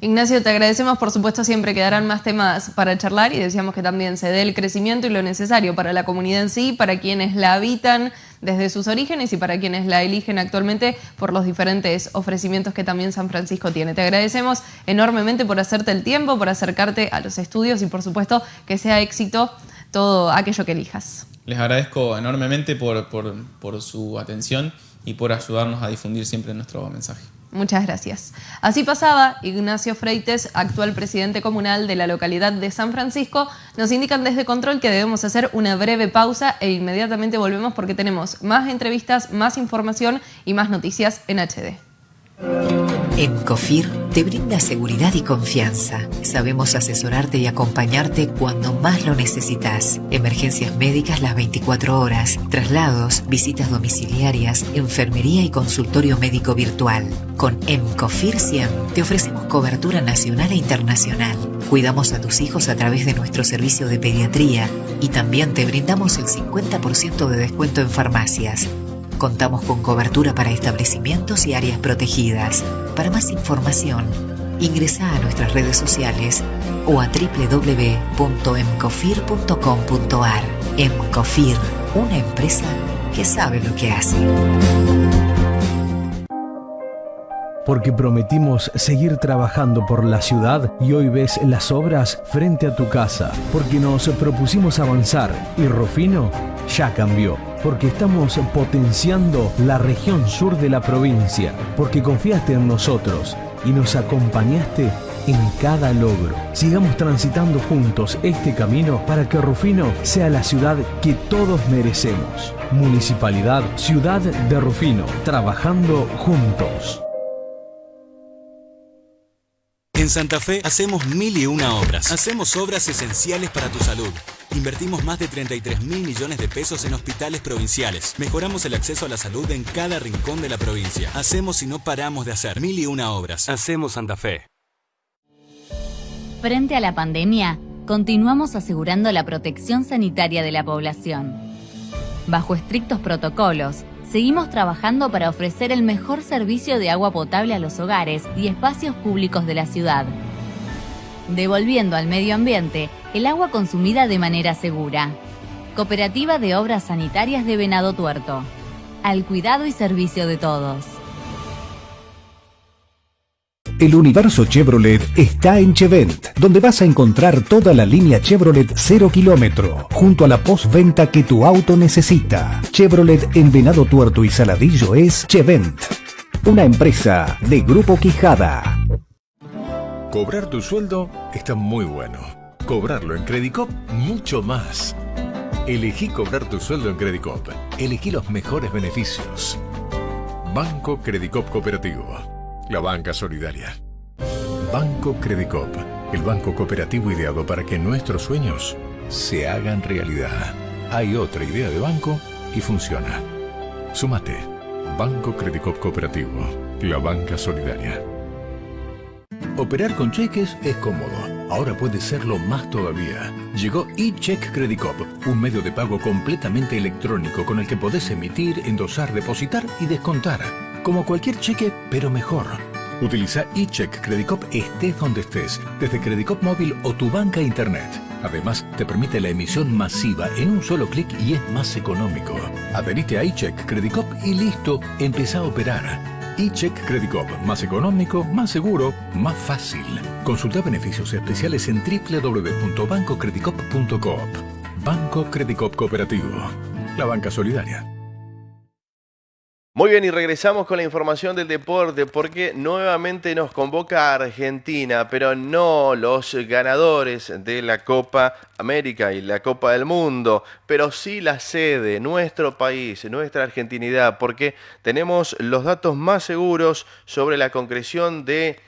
Ignacio, te agradecemos, por supuesto, siempre quedarán más temas para charlar y decíamos que también se dé el crecimiento y lo necesario para la comunidad en sí, para quienes la habitan desde sus orígenes y para quienes la eligen actualmente por los diferentes ofrecimientos que también San Francisco tiene. Te agradecemos enormemente por hacerte el tiempo, por acercarte a los estudios y por supuesto que sea éxito todo aquello que elijas.
Les agradezco enormemente por, su atención y por ayudarnos a difundir siempre nuestro mensaje.
Muchas gracias. Así pasaba Ignacio Freites, actual presidente comunal de la localidad de San Francisco. Nos indican desde Control que debemos hacer una breve pausa e inmediatamente volvemos porque tenemos más entrevistas, más información y más noticias en HD.
En COFIR te brinda seguridad y confianza. Sabemos asesorarte y acompañarte cuando más lo necesitas. Emergencias médicas las 24 horas, traslados, visitas domiciliarias, enfermería y consultorio médico virtual. Con EMCOFIR 100 te ofrecemos cobertura nacional e internacional Cuidamos a tus hijos a través de nuestro servicio de pediatría y también te brindamos el 50% de descuento en farmacias. Contamos con cobertura para establecimientos y áreas protegidas. Para más información, ingresa a nuestras redes sociales o a www.emcofir.com.ar. Emcofir, una empresa que sabe lo que hace.
Porque prometimos seguir trabajando por la ciudad y hoy ves las obras frente a tu casa. Porque nos propusimos avanzar y Rufino ya cambió. Porque estamos potenciando la región sur de la provincia. Porque confiaste en nosotros y nos acompañaste en cada logro. Sigamos transitando juntos este camino para que Rufino sea la ciudad que todos merecemos. Municipalidad Ciudad de Rufino, trabajando juntos.
En Santa Fe hacemos mil y una obras. Hacemos obras esenciales para tu salud. Invertimos más de 33 mil millones de pesos en hospitales provinciales. Mejoramos el acceso a la salud en cada rincón de la provincia. Hacemos y no paramos de hacer mil y una obras. Hacemos Santa Fe.
Frente a la pandemia, continuamos asegurando la protección sanitaria de la población. Bajo estrictos protocolos, seguimos trabajando para ofrecer el mejor servicio de agua potable a los hogares y espacios públicos de la ciudad, devolviendo al medio ambiente el agua consumida de manera segura. Cooperativa de Obras Sanitarias de Venado Tuerto. Al cuidado y servicio de todos.
El universo Chevrolet está en Chevent, donde vas a encontrar toda la línea Chevrolet 0 kilómetro, junto a la postventa que tu auto necesita. Chevrolet en Venado Tuerto y Saladillo es Chevent, una empresa de Grupo Quijada.
Cobrar tu sueldo está muy bueno. Cobrarlo en Credicop, mucho más. Elegí cobrar tu sueldo en Credicop. Elegí los mejores beneficios. Banco Credicop Cooperativo. La banca solidaria. Banco Credicop, el banco cooperativo ideado para que nuestros sueños se hagan realidad. Hay otra idea de banco y funciona. Sumate. Banco Credicop Cooperativo, la banca solidaria. Operar con cheques es cómodo. Ahora puede serlo más todavía. Llegó eCheck Credicop, un medio de pago completamente electrónico con el que podés emitir, endosar, depositar y descontar como cualquier cheque, pero mejor. Utiliza eCheck Credicop estés donde estés, desde Credicop móvil o tu banca internet. Además, te permite la emisión masiva en un solo clic y es más económico. Adherite a eCheck Credicop y listo, empieza a operar. eCheck Credicop, más económico, más seguro, más fácil. Consulta beneficios especiales en www.bancocredicop.coop. Banco Credicop Cooperativo. La banca solidaria.
Muy bien, y regresamos con la información del deporte porque nuevamente nos convoca Argentina, pero no los ganadores de la Copa América y la Copa del Mundo, pero sí la sede, nuestro país, nuestra argentinidad, porque tenemos los datos más seguros sobre la concreción de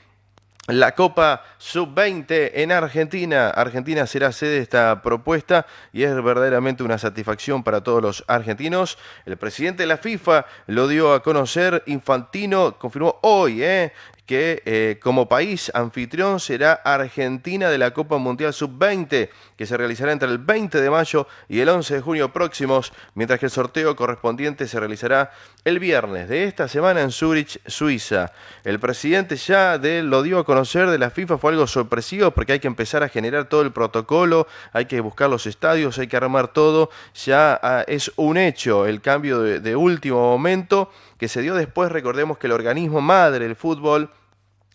la Copa Sub-20 en Argentina. Argentina será sede de esta propuesta y es verdaderamente una satisfacción para todos los argentinos. El presidente de la FIFA lo dio a conocer, Infantino confirmó hoy ¿eh? Que eh, como país anfitrión será Argentina de la Copa Mundial Sub-20, que se realizará entre el 20 de mayo y el 11 de junio próximos, mientras que el sorteo correspondiente se realizará el viernes de esta semana en Zurich, Suiza. El presidente ya de, lo dio a conocer de la FIFA, fue algo sorpresivo porque hay que empezar a generar todo el protocolo, hay que buscar los estadios, hay que armar todo, ya ah, es un hecho el cambio de, de último momento que se dio después, recordemos que el organismo madre del fútbol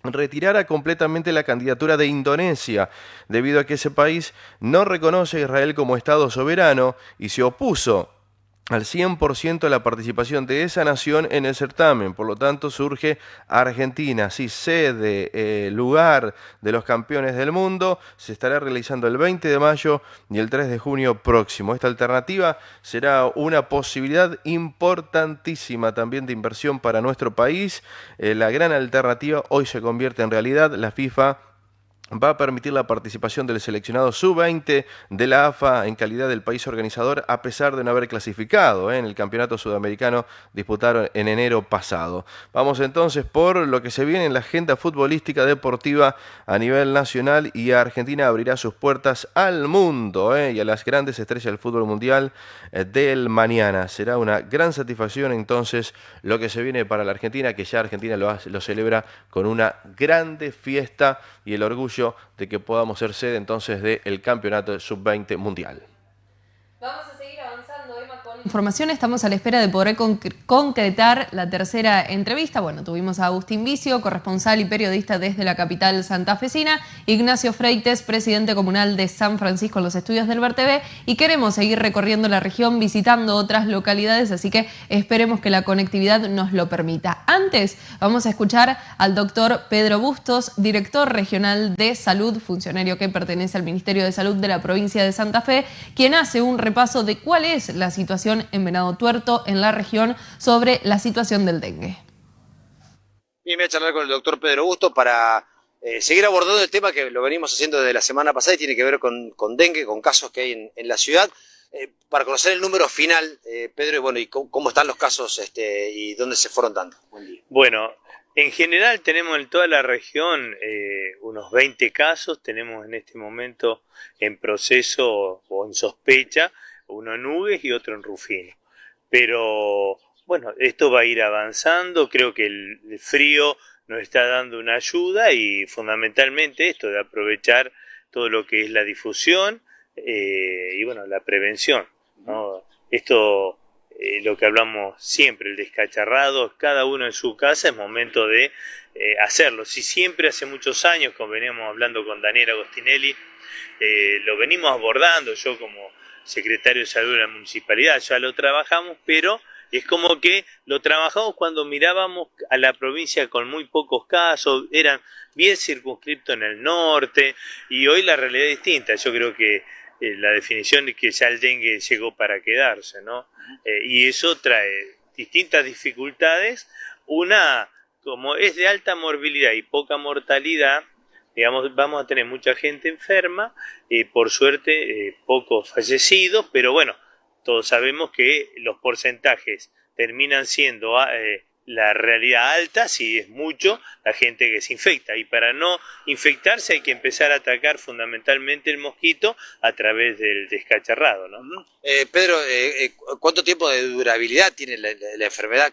retirara completamente la candidatura de Indonesia, debido a que ese país no reconoce a Israel como Estado soberano y se opuso al 100% la participación de esa nación en el certamen. Por lo tanto, surge Argentina, sí, sede, eh, lugar de los campeones del mundo. Se estará realizando el 20 de mayo y el 3 de junio próximo. Esta alternativa será una posibilidad importantísima también de inversión para nuestro país. Eh, la gran alternativa hoy se convierte en realidad. La FIFA va a permitir la participación del seleccionado sub-20 de la AFA en calidad del país organizador a pesar de no haber clasificado ¿eh? en el campeonato sudamericano disputado en enero pasado. Vamos entonces por lo que se viene en la agenda futbolística deportiva a nivel nacional y Argentina abrirá sus puertas al mundo ¿eh? y a las grandes estrellas del fútbol mundial eh, del mañana. Será una gran satisfacción entonces lo que se viene para la Argentina, que ya Argentina lo, lo celebra con una grande fiesta y el orgullo de que podamos ser sede entonces del campeonato sub-20 mundial.
Vamos a seguir avanzando, Emma, con información. Estamos a la espera de poder concretar la tercera entrevista. Bueno, tuvimos a Agustín Vicio, corresponsal y periodista desde la capital santafesina, Ignacio Freites, presidente comunal de San Francisco en los estudios del VerTV, y queremos seguir recorriendo la región, visitando otras localidades, así que esperemos que la conectividad nos lo permita. Antes, vamos a escuchar al doctor Pedro Bustos, director regional de salud, funcionario que pertenece al Ministerio de Salud de la provincia de Santa Fe, quien hace un paso de cuál es la situación en Venado Tuerto, en la región, sobre la situación del dengue.
Bien, voy a charlar con el doctor Pedro Busto para eh, seguir abordando el tema que lo venimos haciendo desde la semana pasada y tiene que ver con, dengue, con casos que hay en, la ciudad. Eh, para conocer el número final, eh, Pedro, y bueno, y cómo, están los casos este, y dónde se fueron dando.
Bueno, en general tenemos en toda la región eh, unos 20 casos, tenemos en este momento en proceso o en sospecha, uno en Nubes y otro en Rufino. Pero bueno, esto va a ir avanzando, creo que el, frío nos está dando una ayuda y fundamentalmente esto de aprovechar todo lo que es la difusión eh, y bueno, la prevención. ¿no? Esto eh, lo que hablamos siempre, el descacharrado, cada uno en su casa, es momento de eh, hacerlo. Si siempre hace muchos años, como veníamos hablando con Daniel Agostinelli, eh, lo venimos abordando, yo como secretario de salud de la municipalidad, ya lo trabajamos, pero es como que lo trabajamos cuando mirábamos a la provincia con muy pocos casos, eran bien circunscriptos en el norte, y hoy la realidad es distinta. Yo creo que eh, la definición de que ya el dengue llegó para quedarse, ¿no? Eh, y eso trae distintas dificultades. Una, como es de alta morbilidad y poca mortalidad, digamos, vamos a tener mucha gente enferma, y por suerte eh, pocos fallecidos, pero bueno, todos sabemos que los porcentajes terminan siendo ah, la realidad alta, si es mucho, la gente que se infecta. Y para no infectarse hay que empezar a atacar fundamentalmente el mosquito a través del descacharrado. ¿no?
Eh, Pedro, eh, eh, ¿cuánto tiempo de durabilidad tiene la, enfermedad?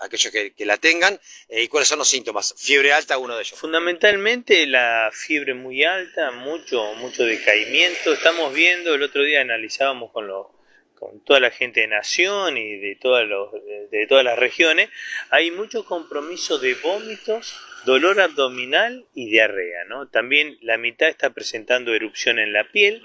Aquellos que, la tengan y cuáles son los síntomas. Fiebre alta, uno de ellos.
Fundamentalmente la fiebre muy alta, mucho, mucho decaimiento. Estamos viendo, el otro día analizábamos con los con toda la gente de Nación y de, todas los, de, todas las regiones, hay mucho compromiso de vómitos, dolor abdominal y diarrea. ¿no? También la mitad está presentando erupción en la piel,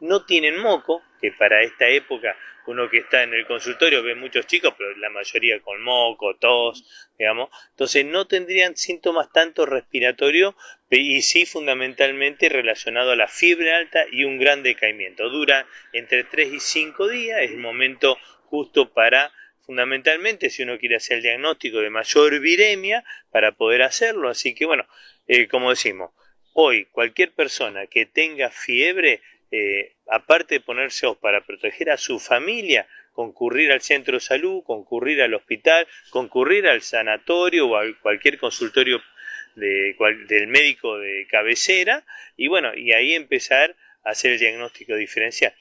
no tienen moco, que para esta época uno que está en el consultorio ve muchos chicos, pero la mayoría con moco, tos, digamos. Entonces no tendrían síntomas tanto respiratorios y sí fundamentalmente relacionado a la fiebre alta y un gran decaimiento. Dura entre 3 y 5 días, es el momento justo para fundamentalmente si uno quiere hacer el diagnóstico de mayor viremia para poder hacerlo. Así que bueno, eh, como decimos, hoy cualquier persona que tenga fiebre eh, aparte de ponerse para proteger a su familia, concurrir al centro de salud, concurrir al hospital, concurrir al sanatorio o a cualquier consultorio del médico de cabecera y bueno, y ahí empezar hacer el diagnóstico diferencial.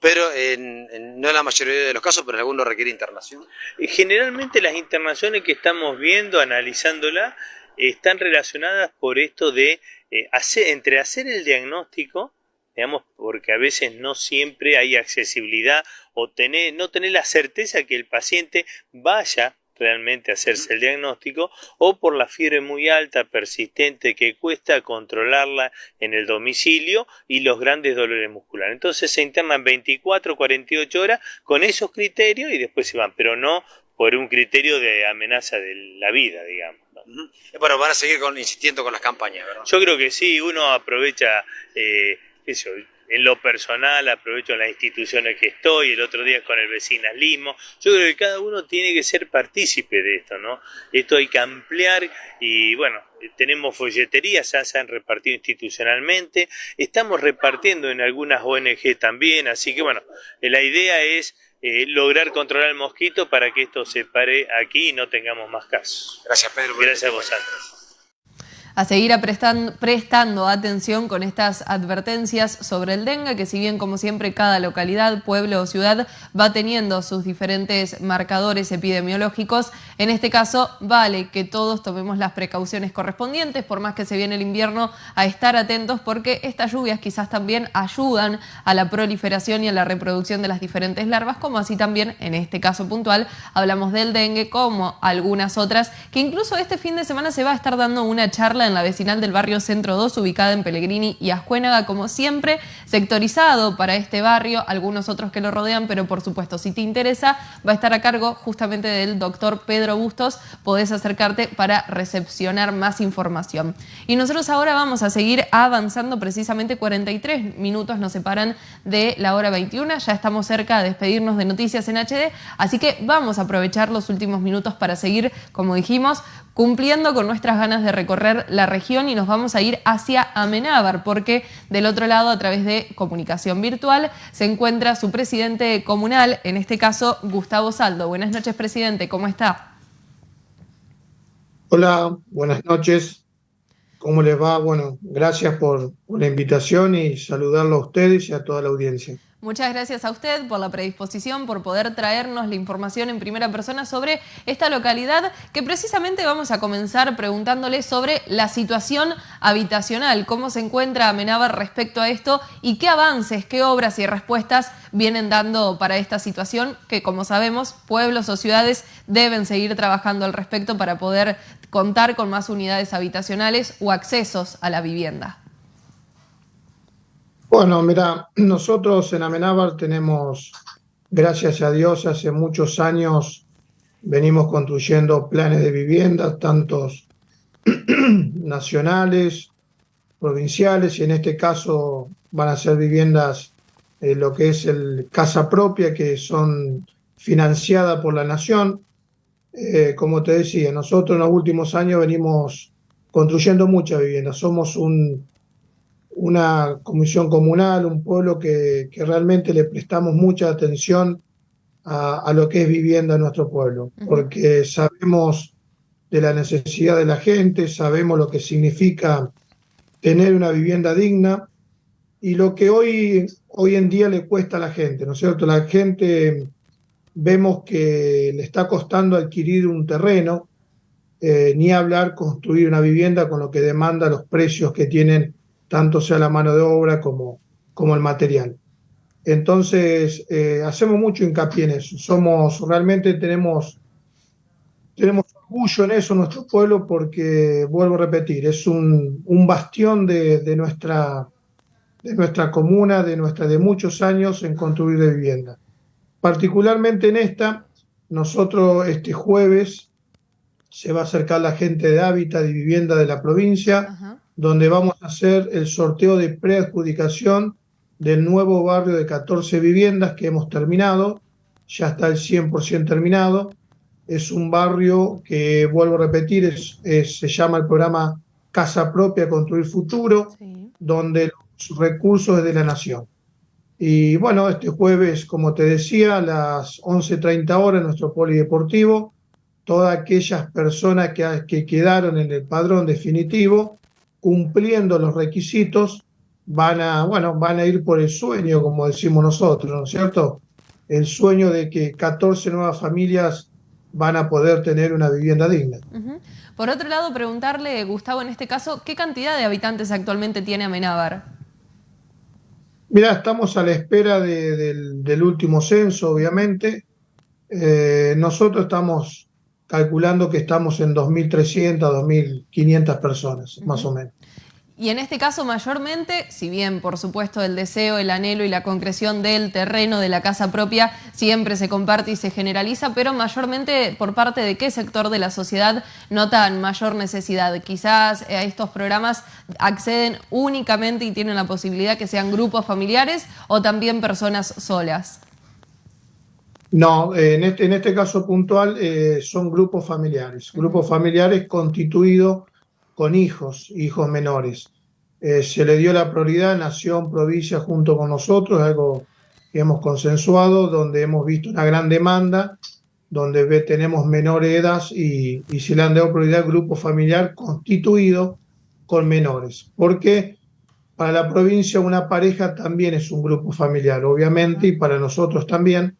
Pero no en la mayoría de los casos, pero en algunos requiere internación.
Generalmente las internaciones que estamos viendo, analizándola, están relacionadas por esto de eh, hacer, entre hacer el diagnóstico digamos, porque a veces no siempre hay accesibilidad o tener, no tener la certeza que el paciente vaya realmente hacerse el diagnóstico o por la fiebre muy alta, persistente, que cuesta controlarla en el domicilio y los grandes dolores musculares. Entonces se internan 24, 48 horas con esos criterios y después se van, pero no por un criterio de amenaza de la vida, digamos.
Bueno, van a seguir con, insistiendo con las campañas, ¿verdad?
Yo creo que sí, uno aprovecha... Eh, eso, en lo personal aprovecho las instituciones que estoy, el otro día con el vecinalismo. Yo creo que cada uno tiene que ser partícipe de esto, ¿no? Esto hay que ampliar y bueno, tenemos folleterías, ya se han repartido institucionalmente, estamos repartiendo en algunas ONG también, así que bueno, la idea es eh, lograr controlar el mosquito para que esto se pare aquí y no tengamos más casos.
Gracias Pedro.
Gracias a vosotros
a seguir prestando, atención con estas advertencias sobre el dengue, que si bien como siempre cada localidad, pueblo o ciudad va teniendo sus diferentes marcadores epidemiológicos, en este caso vale que todos tomemos las precauciones correspondientes, por más que se viene el invierno, a estar atentos porque estas lluvias quizás también ayudan a la proliferación y a la reproducción de las diferentes larvas, como así también en este caso puntual hablamos del dengue, como algunas otras, que incluso este fin de semana se va a estar dando una charla en la vecinal del barrio Centro 2, ubicada en Pellegrini y Ascuénaga, como siempre, sectorizado para este barrio, algunos otros que lo rodean, pero por supuesto, si te interesa, va a estar a cargo justamente del doctor Pedro Bustos, podés acercarte para recepcionar más información. Y nosotros ahora vamos a seguir avanzando, precisamente 43 minutos nos separan de la hora 21, ya estamos cerca de despedirnos de Noticias en HD, así que vamos a aprovechar los últimos minutos para seguir, como dijimos, cumpliendo con nuestras ganas de recorrer la región y nos vamos a ir hacia Amenábar, porque del otro lado, a través de comunicación virtual, se encuentra su presidente comunal, en este caso Gustavo Saldo. Buenas noches, presidente, ¿cómo está?
Hola, buenas noches. ¿Cómo les va? Bueno, gracias por, la invitación y saludarlo a ustedes y a toda la audiencia.
Muchas gracias a usted por la predisposición, por poder traernos la información en primera persona sobre esta localidad, que precisamente vamos a comenzar preguntándole sobre la situación habitacional, cómo se encuentra Amenábar respecto a esto y qué avances, qué obras y respuestas vienen dando para esta situación, que como sabemos, pueblos o ciudades deben seguir trabajando al respecto para poder contar con más unidades habitacionales o accesos a la vivienda.
Bueno, mira, nosotros en Amenábar tenemos, gracias a Dios, hace muchos años venimos construyendo planes de vivienda, tantos nacionales, provinciales, y en este caso van a ser viviendas, eh, lo que es el casa propia, que son financiadas por la nación. Eh, como te decía, nosotros en los últimos años venimos construyendo muchas viviendas. Somos un una comisión comunal, un pueblo que, realmente le prestamos mucha atención a, lo que es vivienda en nuestro pueblo, porque sabemos de la necesidad de la gente, sabemos lo que significa tener una vivienda digna y lo que hoy, hoy en día le cuesta a la gente, ¿no es cierto? La gente vemos que le está costando adquirir un terreno, eh, ni hablar construir una vivienda con lo que demanda los precios que tienen tanto sea la mano de obra como, como el material. Entonces, eh, hacemos mucho hincapié en eso. Somos, realmente tenemos, tenemos orgullo en eso nuestro pueblo porque, vuelvo a repetir, es un, un bastión de, de, nuestra, de nuestra comuna, de, nuestra, de muchos años en construir de vivienda. Particularmente en esta, nosotros este jueves se va a acercar la gente de hábitat y vivienda de la provincia donde vamos a hacer el sorteo de preadjudicación del nuevo barrio de 14 viviendas que hemos terminado, ya está el 100% terminado. Es un barrio que, vuelvo a repetir, es, se llama el programa Casa Propia Construir Futuro, donde los recursos es de la nación. Y bueno, este jueves, como te decía, a las 11.30 horas en nuestro polideportivo, todas aquellas personas que, que quedaron en el padrón definitivo cumpliendo los requisitos, van a, bueno, van a ir por el sueño, como decimos nosotros, ¿no es cierto? El sueño de que 14 nuevas familias van a poder tener una vivienda digna.
Por otro lado, preguntarle, Gustavo, en este caso, ¿qué cantidad de habitantes actualmente tiene Amenábar?
Mira, estamos a la espera del, último censo, obviamente. Eh, nosotros estamos calculando que estamos en 2.300, 2.500 personas, más o menos.
Y en este caso mayormente, si bien por supuesto el deseo, el anhelo y la concreción del terreno, de la casa propia, siempre se comparte y se generaliza, pero mayormente por parte de qué sector de la sociedad notan mayor necesidad. Quizás a estos programas acceden únicamente y tienen la posibilidad que sean grupos familiares o también personas solas.
No, en este, en este caso puntual eh, son grupos familiares, grupos familiares constituidos con hijos, hijos menores. Eh, se le dio la prioridad nación, provincia junto con nosotros, algo que hemos consensuado, donde hemos visto una gran demanda, donde tenemos menores edad y, y se le han dado prioridad al grupo familiar constituido con menores. Porque para la provincia una pareja también es un grupo familiar, obviamente, y para nosotros también,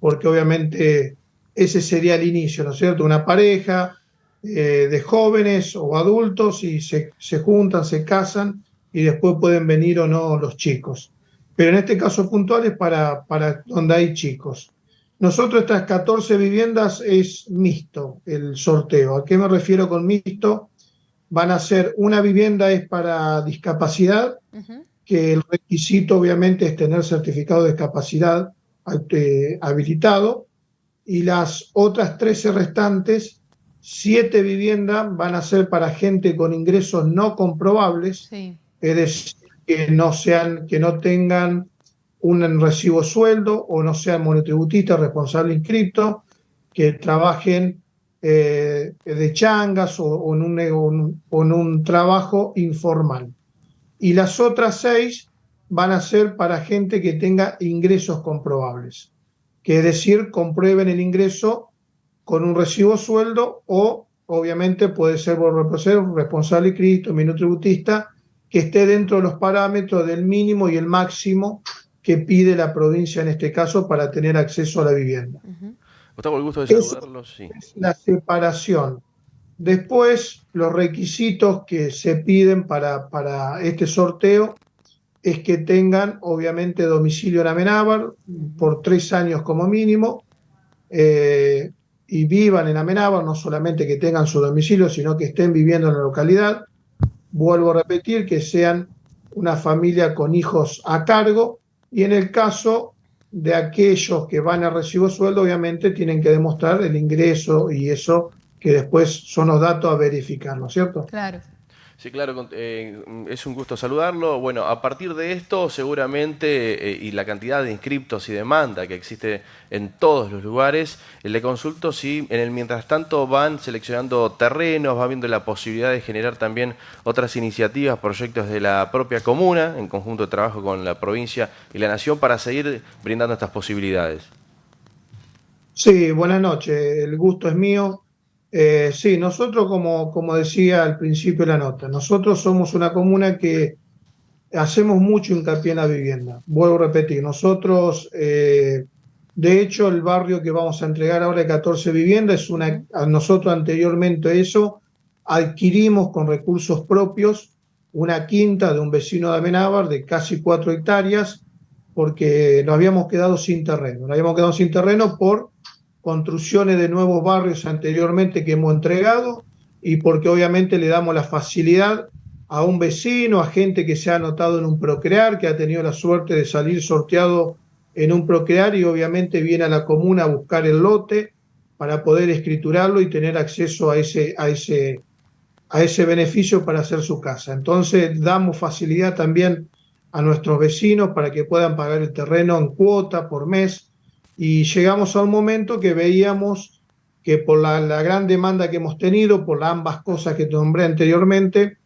porque obviamente ese sería el inicio, ¿no es cierto? Una pareja, eh, de jóvenes o adultos y se, juntan, se casan y después pueden venir o no los chicos. Pero en este caso puntual es para, para donde hay chicos. Nosotros estas 14 viviendas es mixto el sorteo. ¿A qué me refiero con mixto? Van a ser, una vivienda es para discapacidad, que el requisito obviamente es tener certificado de discapacidad eh, habilitado, y las otras 13 restantes siete viviendas van a ser para gente con ingresos no comprobables, es decir, que no, sean, que no tengan un recibo sueldo o no sean monotributistas responsable inscripto, que trabajen eh, de changas o, en un, en un trabajo informal. Y las otras seis van a ser para gente que tenga ingresos comprobables, que es decir, comprueben el ingreso con un recibo sueldo o obviamente puede ser por responsable inscrito, tributista, que esté dentro de los parámetros del mínimo y el máximo que pide la provincia en este caso para tener acceso a la vivienda.
Gustavo, el gusto de saludarlo, sí.
Es la separación. Después, los requisitos que se piden para, para este sorteo es que tengan, obviamente, domicilio en Amenábar por tres años como mínimo, eh, y vivan en Amenábar, no solamente que tengan su domicilio, sino que estén viviendo en la localidad. Vuelvo a repetir que sean una familia con hijos a cargo y en el caso de aquellos que van a recibo sueldo, obviamente tienen que demostrar el ingreso y eso que después son los datos a verificar, ¿no es cierto?
Claro.
Sí, claro, eh, es un gusto saludarlo. Bueno, a partir de esto, seguramente, eh, y la cantidad de inscriptos y demanda que existe en todos los lugares, le consulto si en el mientras tanto van seleccionando terrenos, van viendo la posibilidad de generar también otras iniciativas, proyectos de la propia comuna, en conjunto de trabajo con la provincia y la nación, para seguir brindando estas posibilidades.
Sí, buenas noches, el gusto es mío. Eh, sí, nosotros, como, como decía al principio de la nota, nosotros somos una comuna que hacemos mucho hincapié en la vivienda. Vuelvo a repetir, nosotros, eh, de hecho, el barrio que vamos a entregar ahora de 14 viviendas es una, nosotros anteriormente eso, adquirimos con recursos propios una quinta de un vecino de Amenábar de casi 4 hectáreas porque nos habíamos quedado sin terreno. Nos habíamos quedado sin terreno por construcciones de nuevos barrios anteriormente que hemos entregado y porque obviamente le damos la facilidad a un vecino, a gente que se ha anotado en un procrear, que ha tenido la suerte de salir sorteado en un procrear y obviamente viene a la comuna a buscar el lote para poder escriturarlo y tener acceso a ese, a ese, a ese beneficio para hacer su casa. Entonces damos facilidad también a nuestros vecinos para que puedan pagar el terreno en cuota por mes y llegamos a un momento que veíamos que por la, gran demanda que hemos tenido, por ambas cosas que te nombré anteriormente,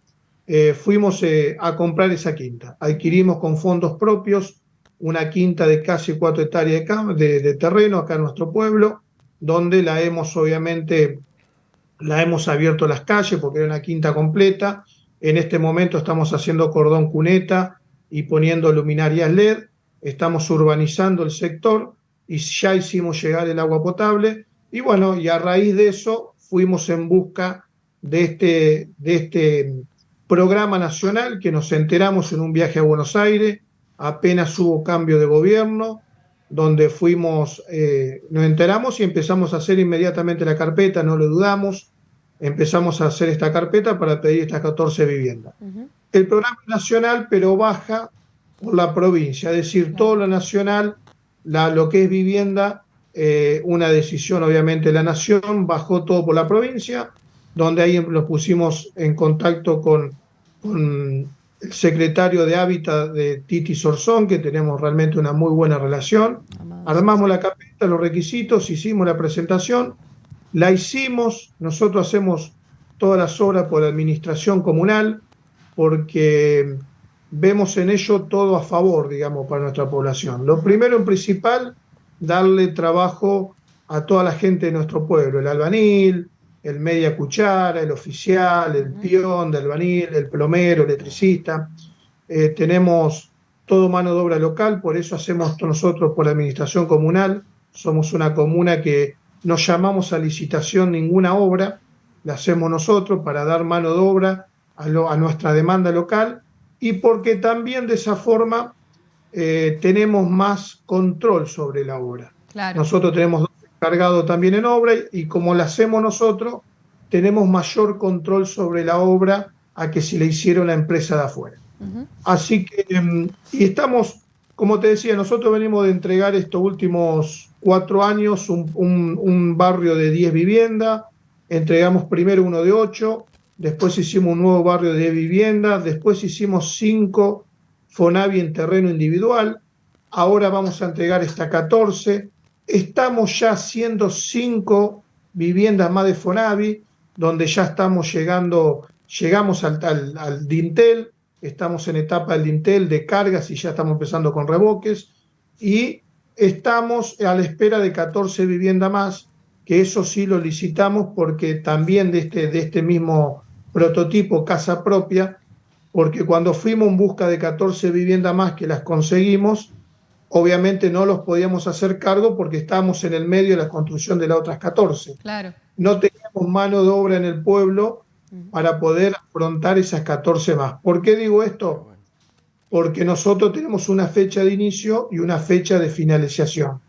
eh, fuimos eh, a comprar esa quinta. Adquirimos con fondos propios una quinta de casi cuatro hectáreas de, de, terreno acá en nuestro pueblo, donde la hemos obviamente, la hemos abierto las calles porque era una quinta completa. En este momento estamos haciendo cordón cuneta y poniendo luminarias LED, estamos urbanizando el sector y ya hicimos llegar el agua potable. Y bueno, y a raíz de eso fuimos en busca de este, de este programa nacional que nos enteramos en un viaje a Buenos Aires, apenas hubo cambio de gobierno, donde fuimos, eh, nos enteramos y empezamos a hacer inmediatamente la carpeta, no lo dudamos, empezamos a hacer esta carpeta para pedir estas 14 viviendas. el programa nacional, pero baja por la provincia, es decir, todo lo nacional, la, lo que es vivienda, eh, una decisión obviamente de la nación, bajó todo por la provincia, donde ahí nos pusimos en contacto con, con el secretario de Hábitat de Titi Sorzón, que tenemos realmente una muy buena relación. Armamos la carpeta, los requisitos, hicimos la presentación, la hicimos, nosotros hacemos todas las obras por la administración comunal, porque vemos en ello todo a favor, digamos, para nuestra población. Lo primero en principal, darle trabajo a toda la gente de nuestro pueblo, el albanil, el media cuchara, el oficial, el peón de albanil, el plomero, el electricista. Eh, tenemos todo mano de obra local, por eso hacemos nosotros por la administración comunal. Somos una comuna que no llamamos a licitación ninguna obra, la hacemos nosotros para dar mano de obra a, nuestra demanda local y porque también de esa forma eh, tenemos más control sobre la obra. Nosotros tenemos dos encargados también en obra y como la hacemos nosotros, tenemos mayor control sobre la obra a que si la hiciera una empresa de afuera. Así que, em, y estamos, como te decía, nosotros venimos de entregar estos últimos cuatro años un, un barrio de 10 viviendas, entregamos primero uno de 8, después hicimos un nuevo barrio de viviendas, después hicimos 5 Fonavi en terreno individual, ahora vamos a entregar esta 14, estamos ya haciendo 5 viviendas más de Fonavi, donde ya estamos llegando, llegamos al, al, Dintel, estamos en etapa del Dintel de cargas y ya estamos empezando con reboques, y estamos a la espera de 14 viviendas más, que eso sí lo licitamos porque también de este, de este mismo prototipo casa propia, porque cuando fuimos en busca de 14 viviendas más que las conseguimos, obviamente no los podíamos hacer cargo porque estábamos en el medio de la construcción de las otras 14.
Claro.
No teníamos mano de obra en el pueblo para poder afrontar esas 14 más. ¿Por qué digo esto? Porque nosotros tenemos una fecha de inicio y una fecha de finalización.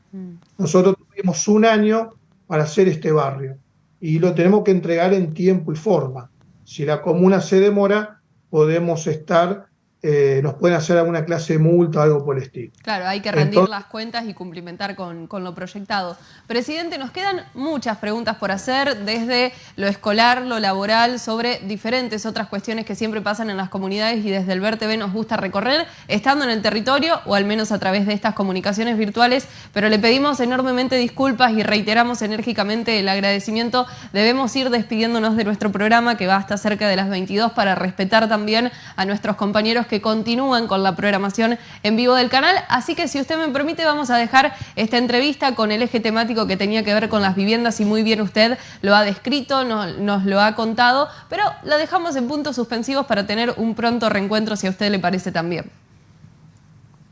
Nosotros tuvimos un año para hacer este barrio y lo tenemos que entregar en tiempo y forma. Si la comuna se demora, podemos estar eh, nos pueden hacer alguna clase de multa o algo por el estilo.
Claro, hay que rendir las cuentas y cumplimentar con, lo proyectado. Presidente, nos quedan muchas preguntas por hacer, desde lo escolar, lo laboral, sobre diferentes otras cuestiones que siempre pasan en las comunidades y desde el VerTV nos gusta recorrer, estando en el territorio o al menos a través de estas comunicaciones virtuales, pero le pedimos enormemente disculpas y reiteramos enérgicamente el agradecimiento. Debemos ir despidiéndonos de nuestro programa que va hasta cerca de las 22 para respetar también a nuestros compañeros que continúan con la programación en vivo del canal. Así que si usted me permite vamos a dejar esta entrevista con el eje temático que tenía que ver con las viviendas y muy bien usted lo ha descrito, nos lo ha contado, pero la dejamos en puntos suspensivos para tener un pronto reencuentro si a usted le parece también.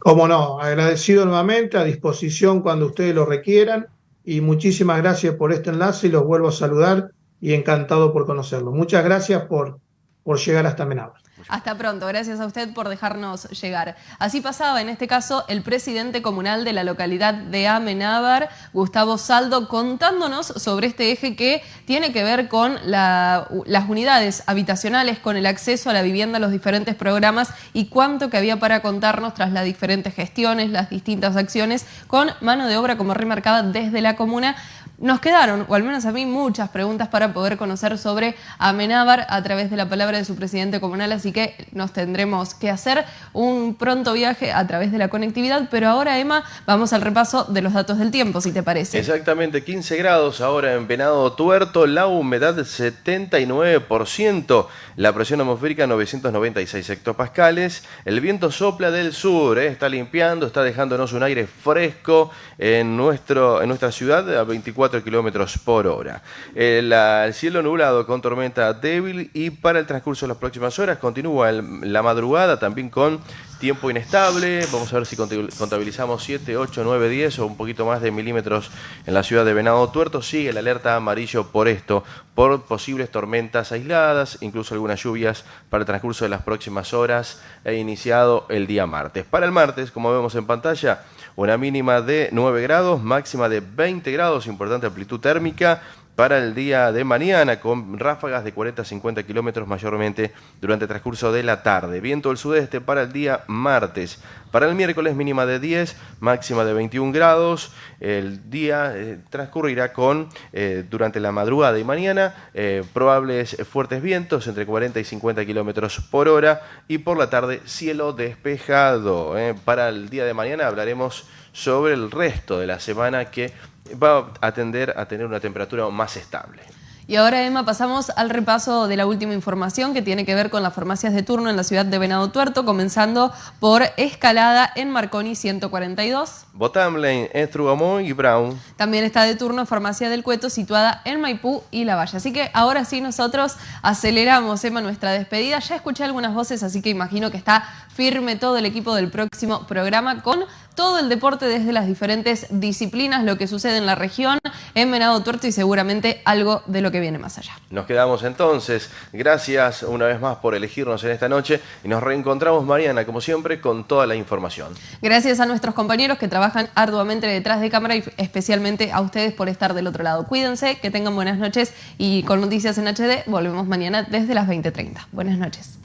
Como no, agradecido nuevamente, a disposición cuando ustedes lo requieran y muchísimas gracias por este enlace y los vuelvo a saludar y encantado por conocerlo. Muchas gracias por, por llegar hasta Amenábar.
Hasta pronto, gracias a usted por dejarnos llegar. Así pasaba, en este caso, el presidente comunal de la localidad de Amenábar, Gustavo Saldo, contándonos sobre este eje que tiene que ver con las unidades habitacionales, con el acceso a la vivienda, los diferentes programas y cuánto que había para contarnos tras las diferentes gestiones, las distintas acciones, con mano de obra, como remarcaba, desde la comuna nos quedaron, o al menos a mí, muchas preguntas para poder conocer sobre Amenábar a través de la palabra de su presidente comunal, así que nos tendremos que hacer un pronto viaje a través de la conectividad, pero ahora, Emma, vamos al repaso de los datos del tiempo, si te parece.
Exactamente, 15 grados ahora en Venado Tuerto, la humedad 79%, la presión atmosférica 996 hectopascales, el viento sopla del sur, eh, está limpiando, está dejándonos un aire fresco en, nuestro, en nuestra ciudad a 24 kilómetros por hora. El, cielo nublado con tormenta débil y para el transcurso de las próximas horas continúa la madrugada también con tiempo inestable. Vamos a ver si contabilizamos 7, 8, 9, 10 o un poquito más de milímetros en la ciudad de Venado Tuerto. Sigue el alerta amarillo por esto, por posibles tormentas aisladas, incluso algunas lluvias para el transcurso de las próximas horas. He iniciado el día martes. Para el martes, como vemos en pantalla, una mínima de 9 grados, máxima de 20 grados, importante amplitud térmica, para el día de mañana con ráfagas de 40 a 50 kilómetros mayormente durante el transcurso de la tarde. Viento del sudeste para el día martes. Para el miércoles mínima de 10, máxima de 21 grados. El día eh, transcurrirá con, eh, durante la madrugada y mañana, eh, probables fuertes vientos entre 40 y 50 kilómetros por hora. Y por la tarde, cielo despejado. Para el día de mañana hablaremos sobre el resto de la semana que va a tender a tener una temperatura más estable.
Y ahora, Emma, pasamos al repaso de la última información que tiene que ver con las farmacias de turno en la ciudad de Venado Tuerto, comenzando por Escalada en Marconi 142.
Botamlane, Estrugamón y Brown.
También está de turno Farmacia del Cueto, situada en Maipú y La Valle. Así que ahora sí nosotros aceleramos, Emma, nuestra despedida. Ya escuché algunas voces, así que imagino que está firme todo el equipo del próximo programa con todo el deporte desde las diferentes disciplinas, lo que sucede en la región, en Venado Tuerto y seguramente algo de lo que viene más allá.
Nos quedamos entonces. Gracias una vez más por elegirnos en esta noche y nos reencontramos Mariana, como siempre, con toda la información.
Gracias a nuestros compañeros que trabajan arduamente detrás de cámara y especialmente a ustedes por estar del otro lado. Cuídense, que tengan buenas noches y con Noticias en HD volvemos mañana desde las 20.30. Buenas noches.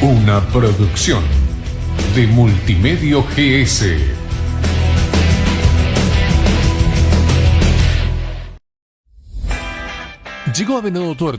Una producción de Multimedio GS. Llegó a Venado Tuerto